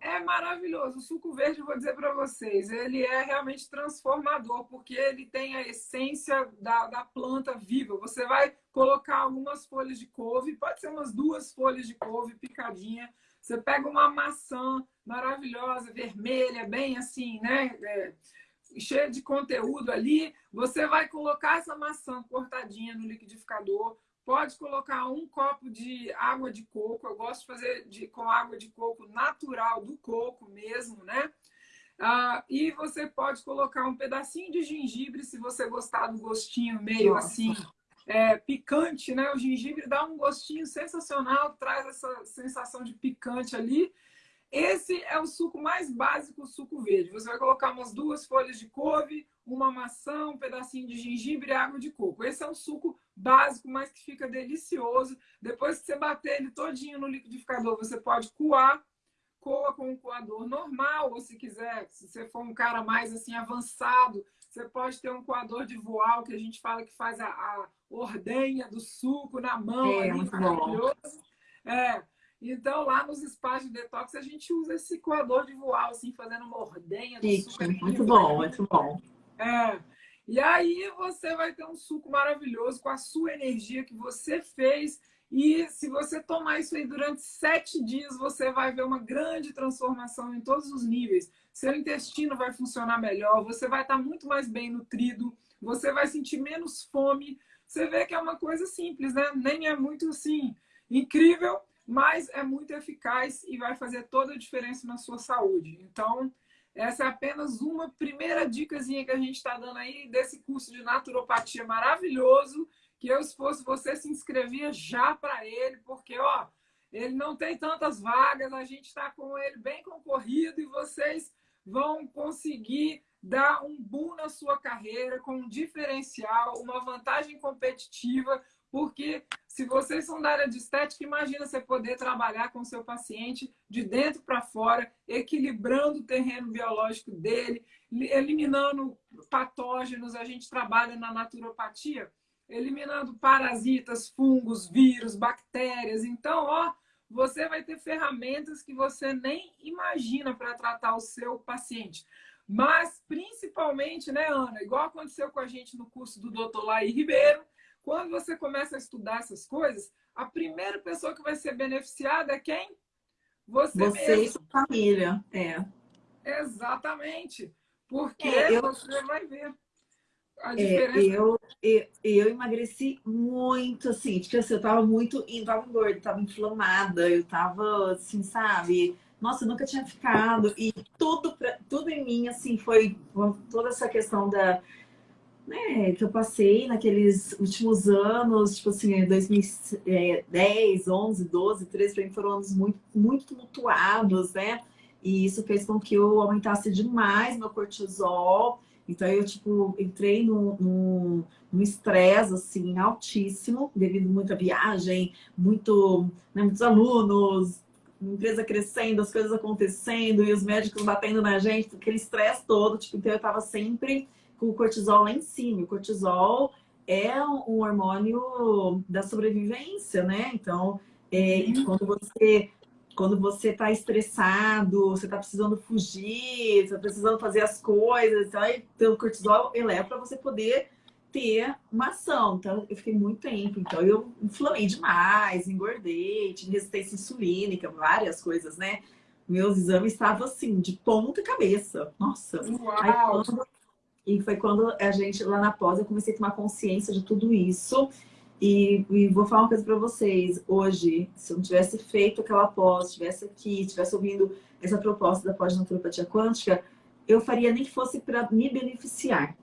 É maravilhoso. O suco verde, vou dizer para vocês, ele é realmente transformador, porque ele tem a essência da, da planta viva. Você vai colocar algumas folhas de couve, pode ser umas duas folhas de couve picadinha. Você pega uma maçã maravilhosa, vermelha, bem assim, né? É, cheia de conteúdo ali. Você vai colocar essa maçã cortadinha no liquidificador, Pode colocar um copo de água de coco. Eu gosto de fazer de, com água de coco natural do coco mesmo, né? Ah, e você pode colocar um pedacinho de gengibre, se você gostar do gostinho meio Nossa. assim, é, picante, né? O gengibre dá um gostinho sensacional, traz essa sensação de picante ali. Esse é o suco mais básico, o suco verde. Você vai colocar umas duas folhas de couve, uma maçã, um pedacinho de gengibre e água de coco. Esse é o suco básico, mas que fica delicioso. Depois que você bater ele todinho no liquidificador, você pode coar. Coa com um coador normal, ou se quiser, se você for um cara mais assim avançado, você pode ter um coador de voal, que a gente fala que faz a, a ordenha do suco na mão. É, ali, maravilhoso. É, então, lá nos espaços de detox, a gente usa esse coador de voal, assim, fazendo uma ordenha suco. Muito bom, muito bom. É. E aí você vai ter um suco maravilhoso com a sua energia que você fez. E se você tomar isso aí durante sete dias, você vai ver uma grande transformação em todos os níveis. Seu intestino vai funcionar melhor, você vai estar muito mais bem nutrido, você vai sentir menos fome. Você vê que é uma coisa simples, né? Nem é muito assim incrível, mas é muito eficaz e vai fazer toda a diferença na sua saúde. Então, essa é apenas uma primeira dicasinha que a gente está dando aí desse curso de naturopatia maravilhoso, que eu, se fosse você, se inscrevia já para ele, porque, ó, ele não tem tantas vagas, a gente está com ele bem concorrido e vocês vão conseguir dar um boom na sua carreira com um diferencial, uma vantagem competitiva, porque se vocês são da área de estética, imagina você poder trabalhar com o seu paciente de dentro para fora, equilibrando o terreno biológico dele, eliminando patógenos. A gente trabalha na naturopatia, eliminando parasitas, fungos, vírus, bactérias. Então, ó, você vai ter ferramentas que você nem imagina para tratar o seu paciente. Mas, principalmente, né, Ana? Igual aconteceu com a gente no curso do Dr. Laí Ribeiro, quando você começa a estudar essas coisas, a primeira pessoa que vai ser beneficiada é quem? Você, você mesmo. e sua família, é. Exatamente. Porque é, eu... você vai ver a diferença. É, eu, eu, eu, emagreci muito, assim, tipo assim, eu tava muito, eu tava gorda, tava inflamada, eu tava, assim, sabe? Nossa, eu nunca tinha ficado. E tudo, pra, tudo em mim, assim, foi toda essa questão da né, que eu passei naqueles últimos anos, tipo assim, 2010, 11, 12, 13, para mim foram anos muito, muito tumultuados, né? E isso fez com que eu aumentasse demais meu cortisol. Então eu, tipo, entrei num estresse, assim, altíssimo, devido a muita viagem, muito, né, muitos alunos, empresa crescendo, as coisas acontecendo e os médicos batendo na gente, aquele estresse todo, tipo, então eu tava sempre o cortisol lá em cima. O cortisol é um hormônio da sobrevivência, né? Então, é, uhum. quando você quando você está estressado, você está precisando fugir, você está precisando fazer as coisas, então, então o cortisol eleva para você poder ter uma ação. Então, eu fiquei muito tempo. Então, eu inflamei demais, engordei, tinha resistência insulínica, várias coisas, né? Meus exames estavam assim, de ponta cabeça. Nossa! Uau! Quando... E foi quando a gente, lá na pós, eu comecei a tomar consciência de tudo isso. E, e, vou falar uma coisa para vocês. Hoje, se eu não tivesse feito aquela pós, estivesse aqui, estivesse ouvindo essa proposta da pós-naturopatia quântica, eu faria nem que fosse para me beneficiar.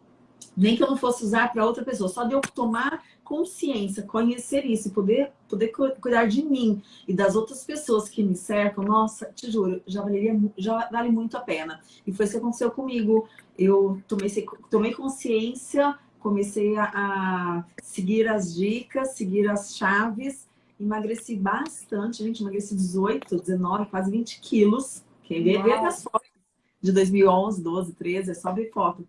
Nem que eu não fosse usar para outra pessoa. Só de eu tomar consciência, conhecer isso e poder, poder cuidar de mim e das outras pessoas que me cercam, nossa, te juro, já, valeria, já vale muito a pena. E foi isso que aconteceu comigo. Eu tomei, tomei consciência comecei a, a, seguir as dicas, seguir as chaves, emagreci bastante, gente, emagreci 18, 19, quase 20 quilos. Quem vê, vê as fotos de 2011, 12, 13, é só ver foto.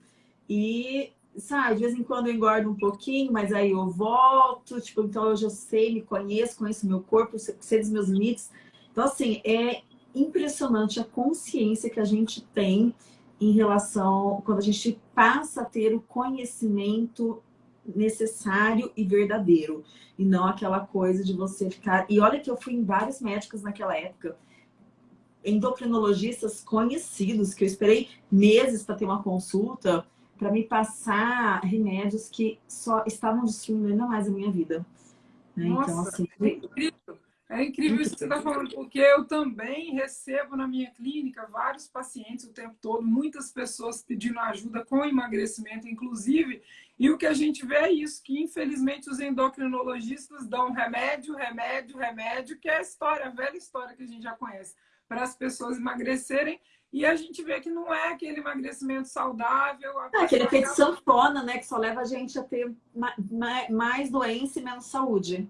E, sabe, de vez em quando eu engordo um pouquinho, mas aí eu volto, tipo, então eu sei, me conheço, conheço meu corpo, sei dos meus limites. Então, assim, é impressionante a consciência que a gente tem em relação, quando a gente passa a ter o conhecimento necessário e verdadeiro. E não aquela coisa de você ficar... E olha que eu fui em vários médicos naquela época, endocrinologistas conhecidos, que eu esperei meses para ter uma consulta, para me passar remédios que só estavam destruindo ainda mais a minha vida. Né? Então, Nossa, então, assim, é incrível. É incrível isso que você está falando, porque eu também recebo na minha clínica vários pacientes o tempo todo, muitas pessoas pedindo ajuda com emagrecimento, inclusive, e o que a gente vê é isso, que infelizmente os endocrinologistas dão remédio, remédio, remédio, que é a história, a velha história que a gente já conhece, para as pessoas emagrecerem, e a gente vê que não é aquele emagrecimento saudável. É aquele efeito sanfona, né, que só leva a gente a ter mais doença e menos saúde.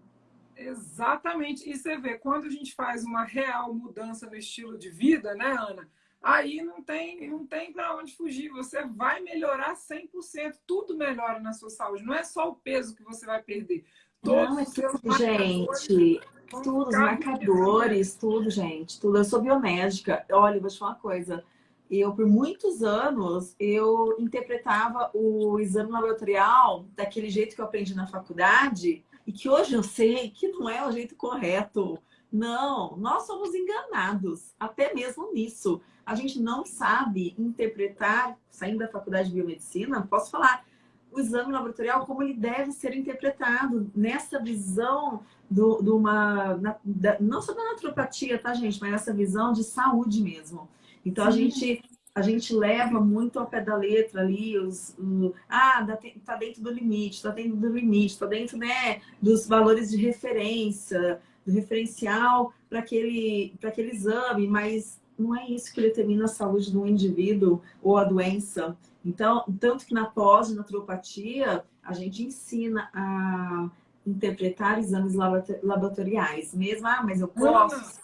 Exatamente. E você vê, quando a gente faz uma real mudança no estilo de vida, né, Ana? Aí não tem, não tem para onde fugir. Você vai melhorar 100%. Tudo melhora na sua saúde. Não é só o peso que você vai perder. Todos não, é tudo, gente. Tudo, os marcadores, tudo, gente. Tudo. Eu sou biomédica. Olha, vou te falar uma coisa. Eu, por muitos anos, eu interpretava o exame laboratorial daquele jeito que eu aprendi na faculdade, e que hoje eu sei que não é o jeito correto. Não, nós somos enganados, até mesmo nisso. A gente não sabe interpretar, saindo da faculdade de biomedicina, posso falar, o exame laboratorial como ele deve ser interpretado nessa visão do, de uma, na, da, não só da naturopatia, tá, gente, mas nessa visão de saúde mesmo. Então, Sim. a gente a gente leva muito ao pé da letra ali, os, o, ah, tá dentro do limite, tá dentro do limite, tá dentro né, dos valores de referência, do referencial para aquele, aquele exame, mas não é isso que determina a saúde do indivíduo ou a doença. Então, tanto que na pós-naturopatia, a gente ensina a interpretar exames laboratoriais. Mesmo, ah, mas eu posso...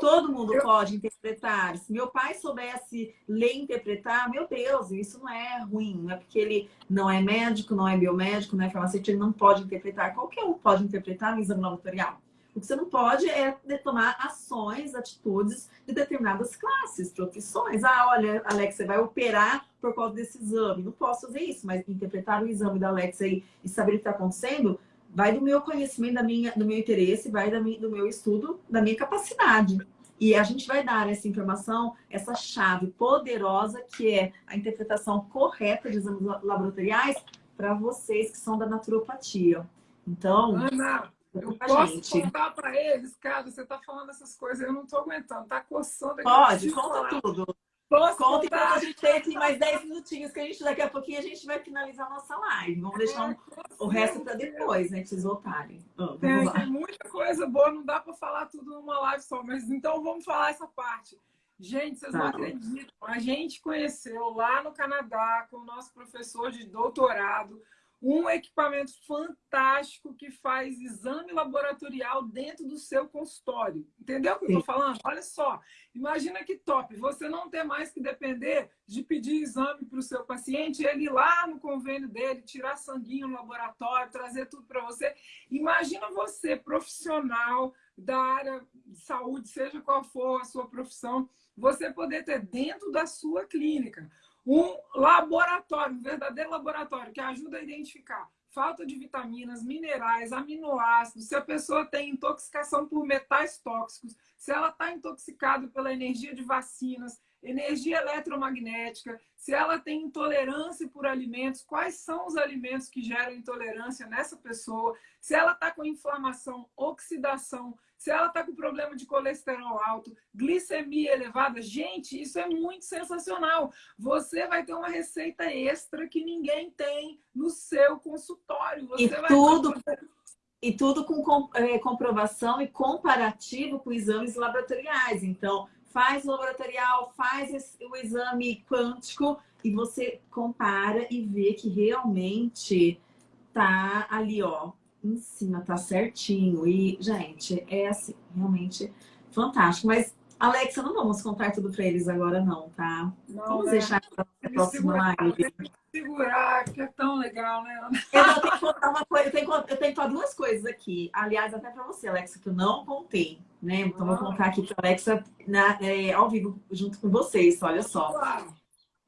Todo mundo pode interpretar. Se meu pai soubesse ler e interpretar, meu Deus, isso não é ruim. Não é porque ele não é médico, não é biomédico, não é farmacêutico, ele não pode interpretar. Qualquer um pode interpretar no exame laboratorial. O que você não pode é tomar ações, atitudes de determinadas classes, profissões. Ah, olha, Alex, você vai operar por causa desse exame. Não posso fazer isso, mas interpretar o exame da Alex e saber o que está acontecendo vai do meu conhecimento, da minha, do meu interesse, vai da minha, do meu estudo, da minha capacidade. E a gente vai dar essa informação, essa chave poderosa que é a interpretação correta de exames laboratoriais para vocês que são da naturopatia. Então, Ana, eu posso gente. contar para eles, cara, você está falando essas coisas, eu não estou aguentando, tá coçando aqui. Pode, conta falar. tudo. Posso Conta enquanto a gente tem aqui mais 10 minutinhos, que a gente daqui a pouquinho a gente vai finalizar a nossa live. Vamos deixar um, o resto para depois, né? Que vocês voltarem. Oh, tem, tem, muita coisa boa, não dá para falar tudo numa live só, mas então vamos falar essa parte. Gente, vocês tá. não acreditam. A gente conheceu lá no Canadá com o nosso professor de doutorado um equipamento fantástico que faz exame laboratorial dentro do seu consultório. Entendeu o que eu estou falando? Olha só, imagina que top. Você não ter mais que depender de pedir exame para o seu paciente, ele ir lá no convênio dele, tirar sanguinho no laboratório, trazer tudo para você. Imagina você, profissional, da área de saúde, seja qual for a sua profissão, você poder ter dentro da sua clínica um laboratório, um verdadeiro laboratório que ajuda a identificar falta de vitaminas, minerais, aminoácidos, se a pessoa tem intoxicação por metais tóxicos, se ela está intoxicada pela energia de vacinas, energia eletromagnética, se ela tem intolerância por alimentos, quais são os alimentos que geram intolerância nessa pessoa, se ela está com inflamação, oxidação, se ela está com problema de colesterol alto, glicemia elevada. Gente, isso é muito sensacional. Você vai ter uma receita extra que ninguém tem no seu consultório. Você e tudo... E tudo com é, comprovação e comparativo com exames laboratoriais. Então, faz o laboratorial, faz o exame quântico e você compara e vê que realmente tá ali, ó, em cima, tá certinho. E, gente, é assim, realmente fantástico. Mas, Alexa, não vamos contar tudo para eles agora, não, tá? Não, vamos né? deixar para a próxima live. Segurar, que é tão legal, né? Eu tenho que contar uma coisa, eu tenho, eu tenho que contar duas coisas aqui. Aliás, até para você, Alexa, que eu não contei né? Então, vou contar aqui para a Alexa na, é, ao vivo junto com vocês, olha só.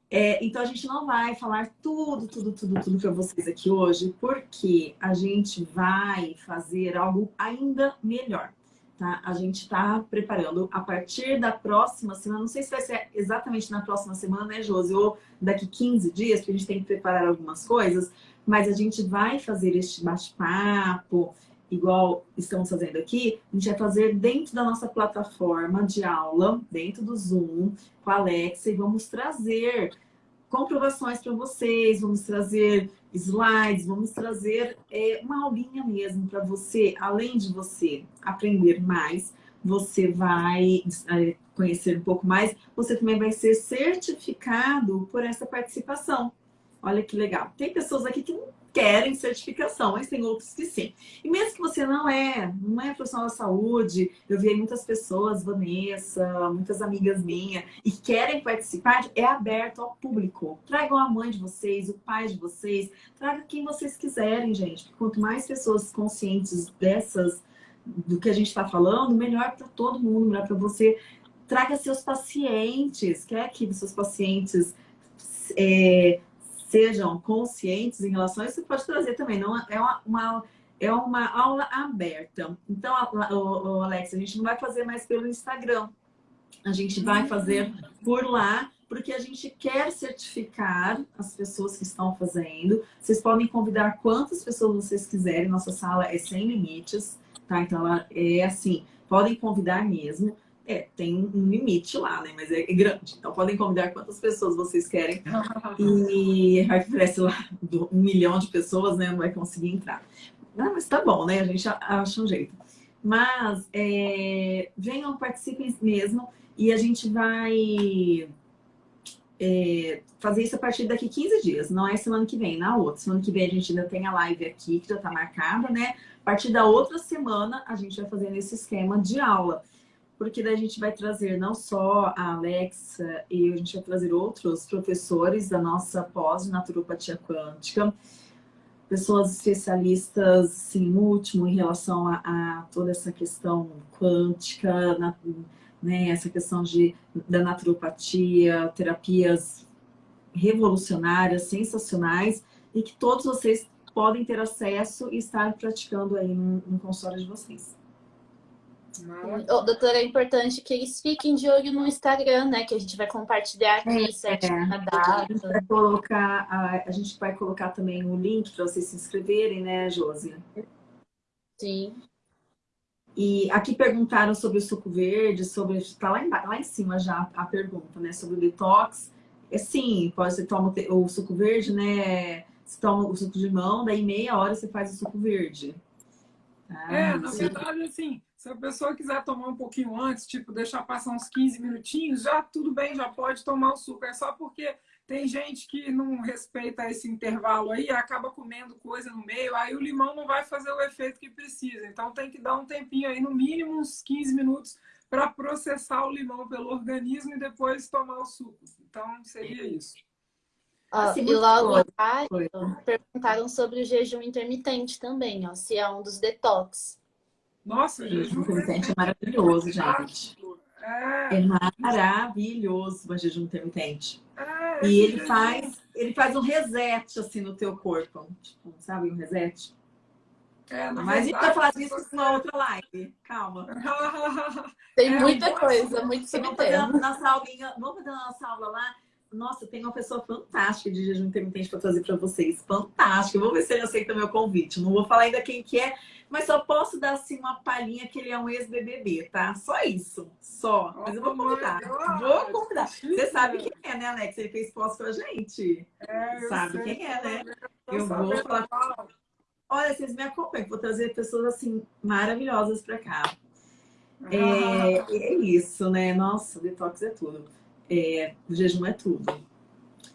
É, então, a gente não vai falar tudo, tudo, tudo, tudo para vocês aqui hoje, porque a gente vai fazer algo ainda melhor. Tá? A gente está preparando a partir da próxima semana, não sei se vai ser exatamente na próxima semana, né, Josi? Ou daqui 15 dias, porque a gente tem que preparar algumas coisas, mas a gente vai fazer este bate-papo, igual estamos fazendo aqui, a gente vai fazer dentro da nossa plataforma de aula, dentro do Zoom, com a Alexa, e vamos trazer comprovações para vocês, vamos trazer slides, vamos trazer é, uma aulinha mesmo para você, além de você aprender mais, você vai é, conhecer um pouco mais, você também vai ser certificado por essa participação. Olha que legal. Tem pessoas aqui que não querem certificação, mas tem outros que sim. E mesmo que você não é, não é profissional da saúde, eu vi muitas pessoas, Vanessa, muitas amigas minhas, e querem participar, é aberto ao público. Tragam a mãe de vocês, o pai de vocês, tragam quem vocês quiserem, gente. Quanto mais pessoas conscientes dessas, do que a gente está falando, melhor para todo mundo, melhor para você. Traga seus pacientes, quer que seus pacientes é, sejam conscientes em relação a isso, você pode trazer também. Não, é, uma, uma é uma aula aberta. Então, o, o, Alex, a gente não vai fazer mais pelo Instagram. A gente vai uhum. fazer por lá, porque a gente quer certificar as pessoas que estão fazendo. Vocês podem convidar quantas pessoas vocês quiserem. Nossa sala é sem limites, tá? Então, ela é assim, podem convidar mesmo. É, tem um limite lá, né? Mas é, grande. Então podem convidar quantas pessoas vocês querem. E aparece lá um milhão de pessoas, né? Não vai conseguir entrar. Ah, mas tá bom, né? A gente acha um jeito. Mas é, venham, participem mesmo. E a gente vai é, fazer isso a partir daqui 15 dias. Não é semana que vem, na outra. Semana que vem a gente ainda tem a live aqui, que já tá marcada, né? A partir da outra semana, a gente vai fazer esse esquema de aula porque daí a gente vai trazer não só a Alexa, e a gente vai trazer outros professores da nossa pós de naturopatia quântica, pessoas especialistas, sim, último, em relação a, a toda essa questão quântica, na, né, essa questão de, da naturopatia, terapias revolucionárias, sensacionais, e que todos vocês podem ter acesso e estar praticando aí no, no consultório de vocês. Oh, doutora, é importante que eles fiquem de olho no Instagram, né? Que a gente vai compartilhar aqui é, certinho é. data. A gente, vai colocar, a, a gente vai colocar também o um link para vocês se inscreverem, né, Josi? Sim. E aqui perguntaram sobre o suco verde, sobre. Está lá, lá em cima já a pergunta, né? Sobre o detox. É sim, pode você toma o suco verde, né? Você toma o suco de limão, daí meia hora você faz o suco verde. Ah, é, na verdade, assim, se a pessoa quiser tomar um pouquinho antes, tipo, deixar passar uns 15 minutinhos, já tudo bem, já pode tomar o suco. É só porque tem gente que não respeita esse intervalo aí, acaba comendo coisa no meio, aí o limão não vai fazer o efeito que precisa. Então tem que dar um tempinho aí, no mínimo uns 15 minutos, para processar o limão pelo organismo e depois tomar o suco. Então seria isso. Ah, e logo atrás, perguntaram sobre o jejum intermitente também, ó, se é um dos detox. Nossa, jejum intermitente é maravilhoso, gente. É. é maravilhoso o jejum intermitente. É, e ele faz, ele faz um reset assim no teu corpo. Tipo, sabe, um reset. É, Mas a gente vai falar disso você... numa outra live. Calma. Tem é, muita coisa, muito sobre vamos fazer, nossa aulinha, vamos fazer a nossa aula lá. Nossa, tem uma pessoa fantástica de jejum intermitente para trazer para vocês. Fantástica. Vou ver se ele aceita meu convite. Não vou falar ainda quem que é, mas só posso dar assim uma palhinha que ele é um ex-BBB, tá? Só isso. Só. Mas eu vou convidar. Vou convidar. Você sabe quem é, né, Alex? Ele fez pós com a gente. É, sabe quem é, né? Eu vou falar. Olha, vocês me acompanham, vou trazer pessoas assim maravilhosas para cá. É, é, isso, né? Nossa, detox é tudo. É, o jejum é tudo.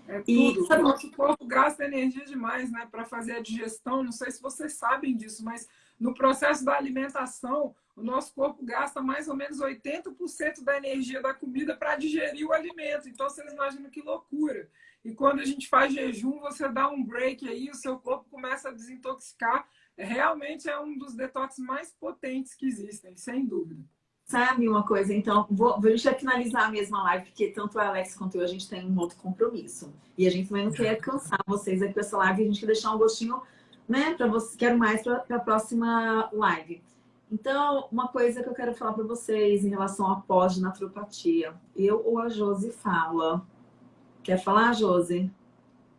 É tudo. E, sabe, o nosso corpo gasta energia demais, né? Para fazer a digestão. Não sei se vocês sabem disso, mas no processo da alimentação, o nosso corpo gasta mais ou menos 80% da energia da comida para digerir o alimento. Então, vocês imaginam que loucura. E quando a gente faz jejum, você dá um break aí, o seu corpo começa a desintoxicar. Realmente é um dos detox mais potentes que existem, sem dúvida. Sabe uma coisa? Então, vou, vou já finalizar a mesma live, porque tanto a Alex quanto eu, a gente tem um outro compromisso. E a gente também não quer cansar vocês aqui com essa live, a gente quer deixar um gostinho, né, para vocês, quero mais para a próxima live. Então, uma coisa que eu quero falar para vocês em relação à pós de naturopatia. Eu ou a Josi fala Quer falar, Josi?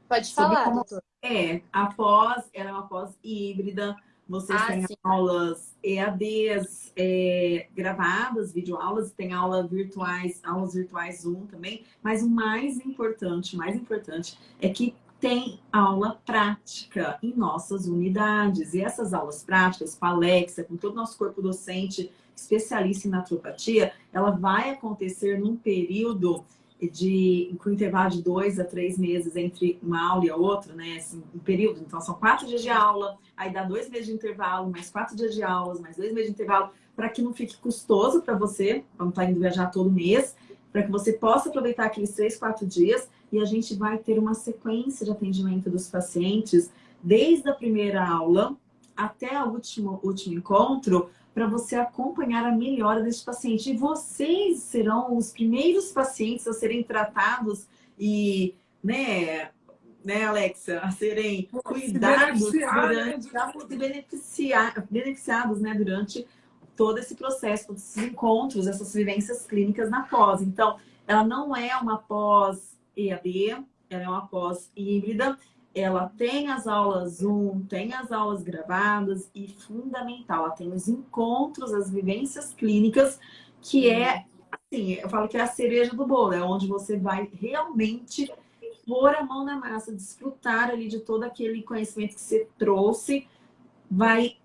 Pode falar, como... doutor. É, a pós, ela é uma pós híbrida, vocês ah, têm sim. aulas EADs é, gravadas, videoaulas, tem aula virtuais, aulas virtuais Zoom também, mas o mais importante, o mais importante é que tem aula prática em nossas unidades. E essas aulas práticas, com a Alexa, com todo o nosso corpo docente, especialista em naturopatia, ela vai acontecer num período de, com intervalo de dois a três meses entre uma aula e a outra, né? Assim, um período. Então, são quatro dias de aula, aí dá dois meses de intervalo, mais quatro dias de aulas, mais dois meses de intervalo, para que não fique custoso para você, vamos estar tá indo viajar todo mês, para que você possa aproveitar aqueles três, quatro dias e a gente vai ter uma sequência de atendimento dos pacientes desde a primeira aula até o último, último encontro, para você acompanhar a melhora desse paciente. E vocês serão os primeiros pacientes a serem tratados e, né, né, Alexa, a serem cuidados se durante, né? se beneficiar, beneficiados, né, durante todo esse processo, todos esses encontros, essas vivências clínicas na pós. Então, ela não é uma pós EAD, ela é uma pós híbrida, ela tem as aulas Zoom, tem as aulas gravadas e fundamental, ela tem os encontros, as vivências clínicas, que é, assim, eu falo que é a cereja do bolo, é onde você vai realmente pôr a mão na massa, desfrutar ali de todo aquele conhecimento que você trouxe, vai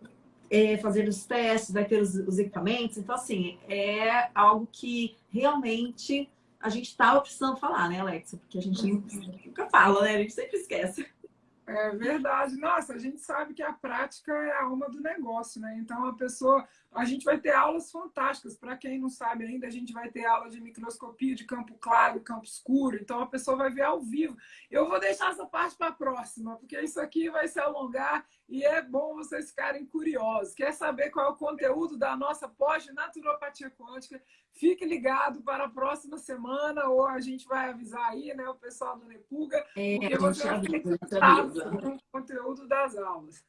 é, fazer os testes, vai ter os, os equipamentos. Então, assim, é algo que realmente a gente estava precisando falar, né, Alexa? Porque a gente nunca fala, né? A gente sempre esquece. É verdade. Nossa, a gente sabe que a prática é a alma do negócio, né? Então a pessoa, a gente vai ter aulas fantásticas. Para quem não sabe ainda, a gente vai ter aula de microscopia de campo claro, campo escuro. Então a pessoa vai ver ao vivo. Eu vou deixar essa parte para a próxima, porque isso aqui vai se alongar e é bom vocês ficarem curiosos. Quer saber qual é o conteúdo da nossa pós de naturopatia quântica? Fique ligado para a próxima semana, ou a gente vai avisar aí, né, o pessoal do Nepuga, é, porque você vai com o conteúdo das aulas.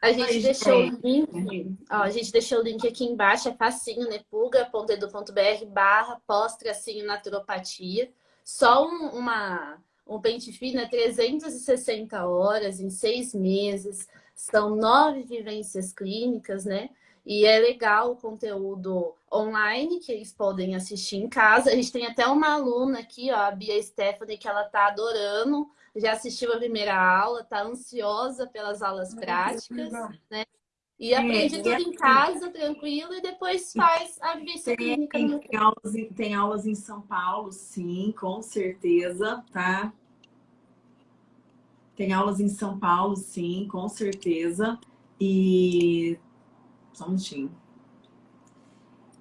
A gente, deixou o link, ó, a gente deixou o link aqui embaixo, é facinho, nepuga.edu.br barra pós-tracinho naturopatia. Só um, uma um pente fino é 360 horas em seis meses, são nove vivências clínicas, né? E é legal o conteúdo online que eles podem assistir em casa. A gente tem até uma aluna aqui, ó, a Bia Stephanie, que ela tá adorando, já assistiu a primeira aula, tá ansiosa pelas aulas práticas, né? E aprende tudo em casa, tranquilo, e depois faz a vivência tem. Tem aulas, tem aulas em São Paulo, sim, com certeza, tá? Tem aulas em São Paulo, sim, com certeza. E... Só um minutinho.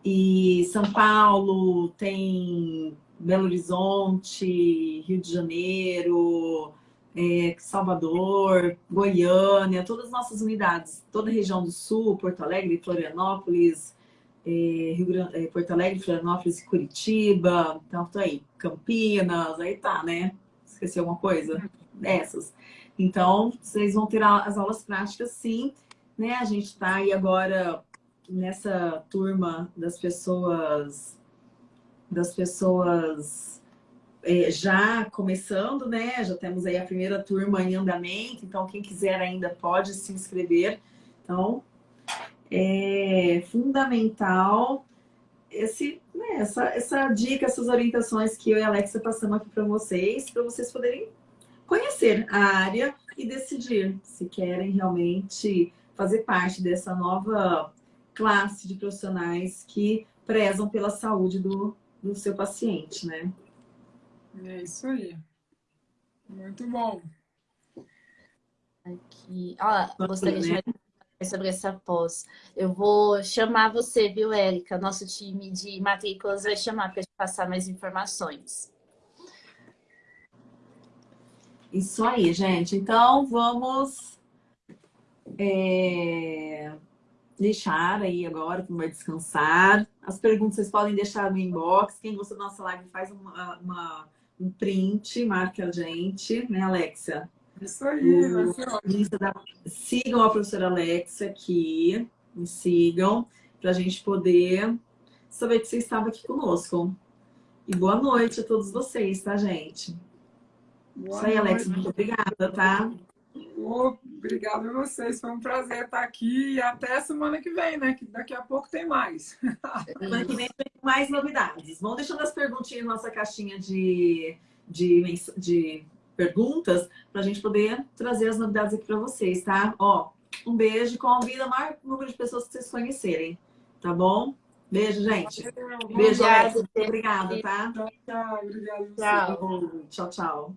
E São Paulo, tem Belo Horizonte, Rio de Janeiro, é, Salvador, Goiânia, todas as nossas unidades, toda a região do Sul, Porto Alegre, Florianópolis, é, Rio Grande, é, Porto Alegre, Florianópolis e Curitiba, então tô aí, Campinas, aí tá, né? Esqueci alguma coisa? Dessas. Então, vocês vão ter as aulas práticas, sim, né? A gente tá aí agora nessa turma das pessoas, das pessoas é, já começando, né? Já temos aí a primeira turma em andamento, então quem quiser ainda pode se inscrever. Então, é fundamental esse, né, essa, essa dica, essas orientações que eu e a Alexa passamos aqui para vocês, para vocês poderem conhecer a área e decidir se querem realmente fazer parte dessa nova classe de profissionais que prezam pela saúde do, do seu paciente, né? É isso aí. Muito bom. Aqui, ó, gostaria de sobre essa pós. Eu vou chamar você, viu, Érica? Nosso time de matrículas vai chamar para te passar mais informações. Isso aí, gente. Então, vamos é, deixar aí agora, que vai descansar. As perguntas vocês podem deixar no inbox. Quem gostou da nossa live faz uma, uma um print, marca a gente, né, Alexia? Isso aí, vai ser ótimo. Da... Sigam a professora Alexa aqui, me sigam, para a gente poder saber que você estava aqui conosco. E boa noite a todos vocês, tá, gente? Boa Isso aí, Alexa, muito obrigada, tá? Obrigada a vocês, foi um prazer estar aqui e até semana que vem, né? Que daqui a pouco tem mais. Semana que vem tem mais novidades. Vão deixando as perguntinhas na nossa caixinha de, de, de perguntas para a gente poder trazer as novidades aqui para vocês, tá? Ó, um beijo, convida o maior número de pessoas que vocês conhecerem, tá bom? Beijo, gente. Beijo, Alex. Obrigada, tá? Tchau, tchau. Obrigada. Tchau. Tchau, tchau.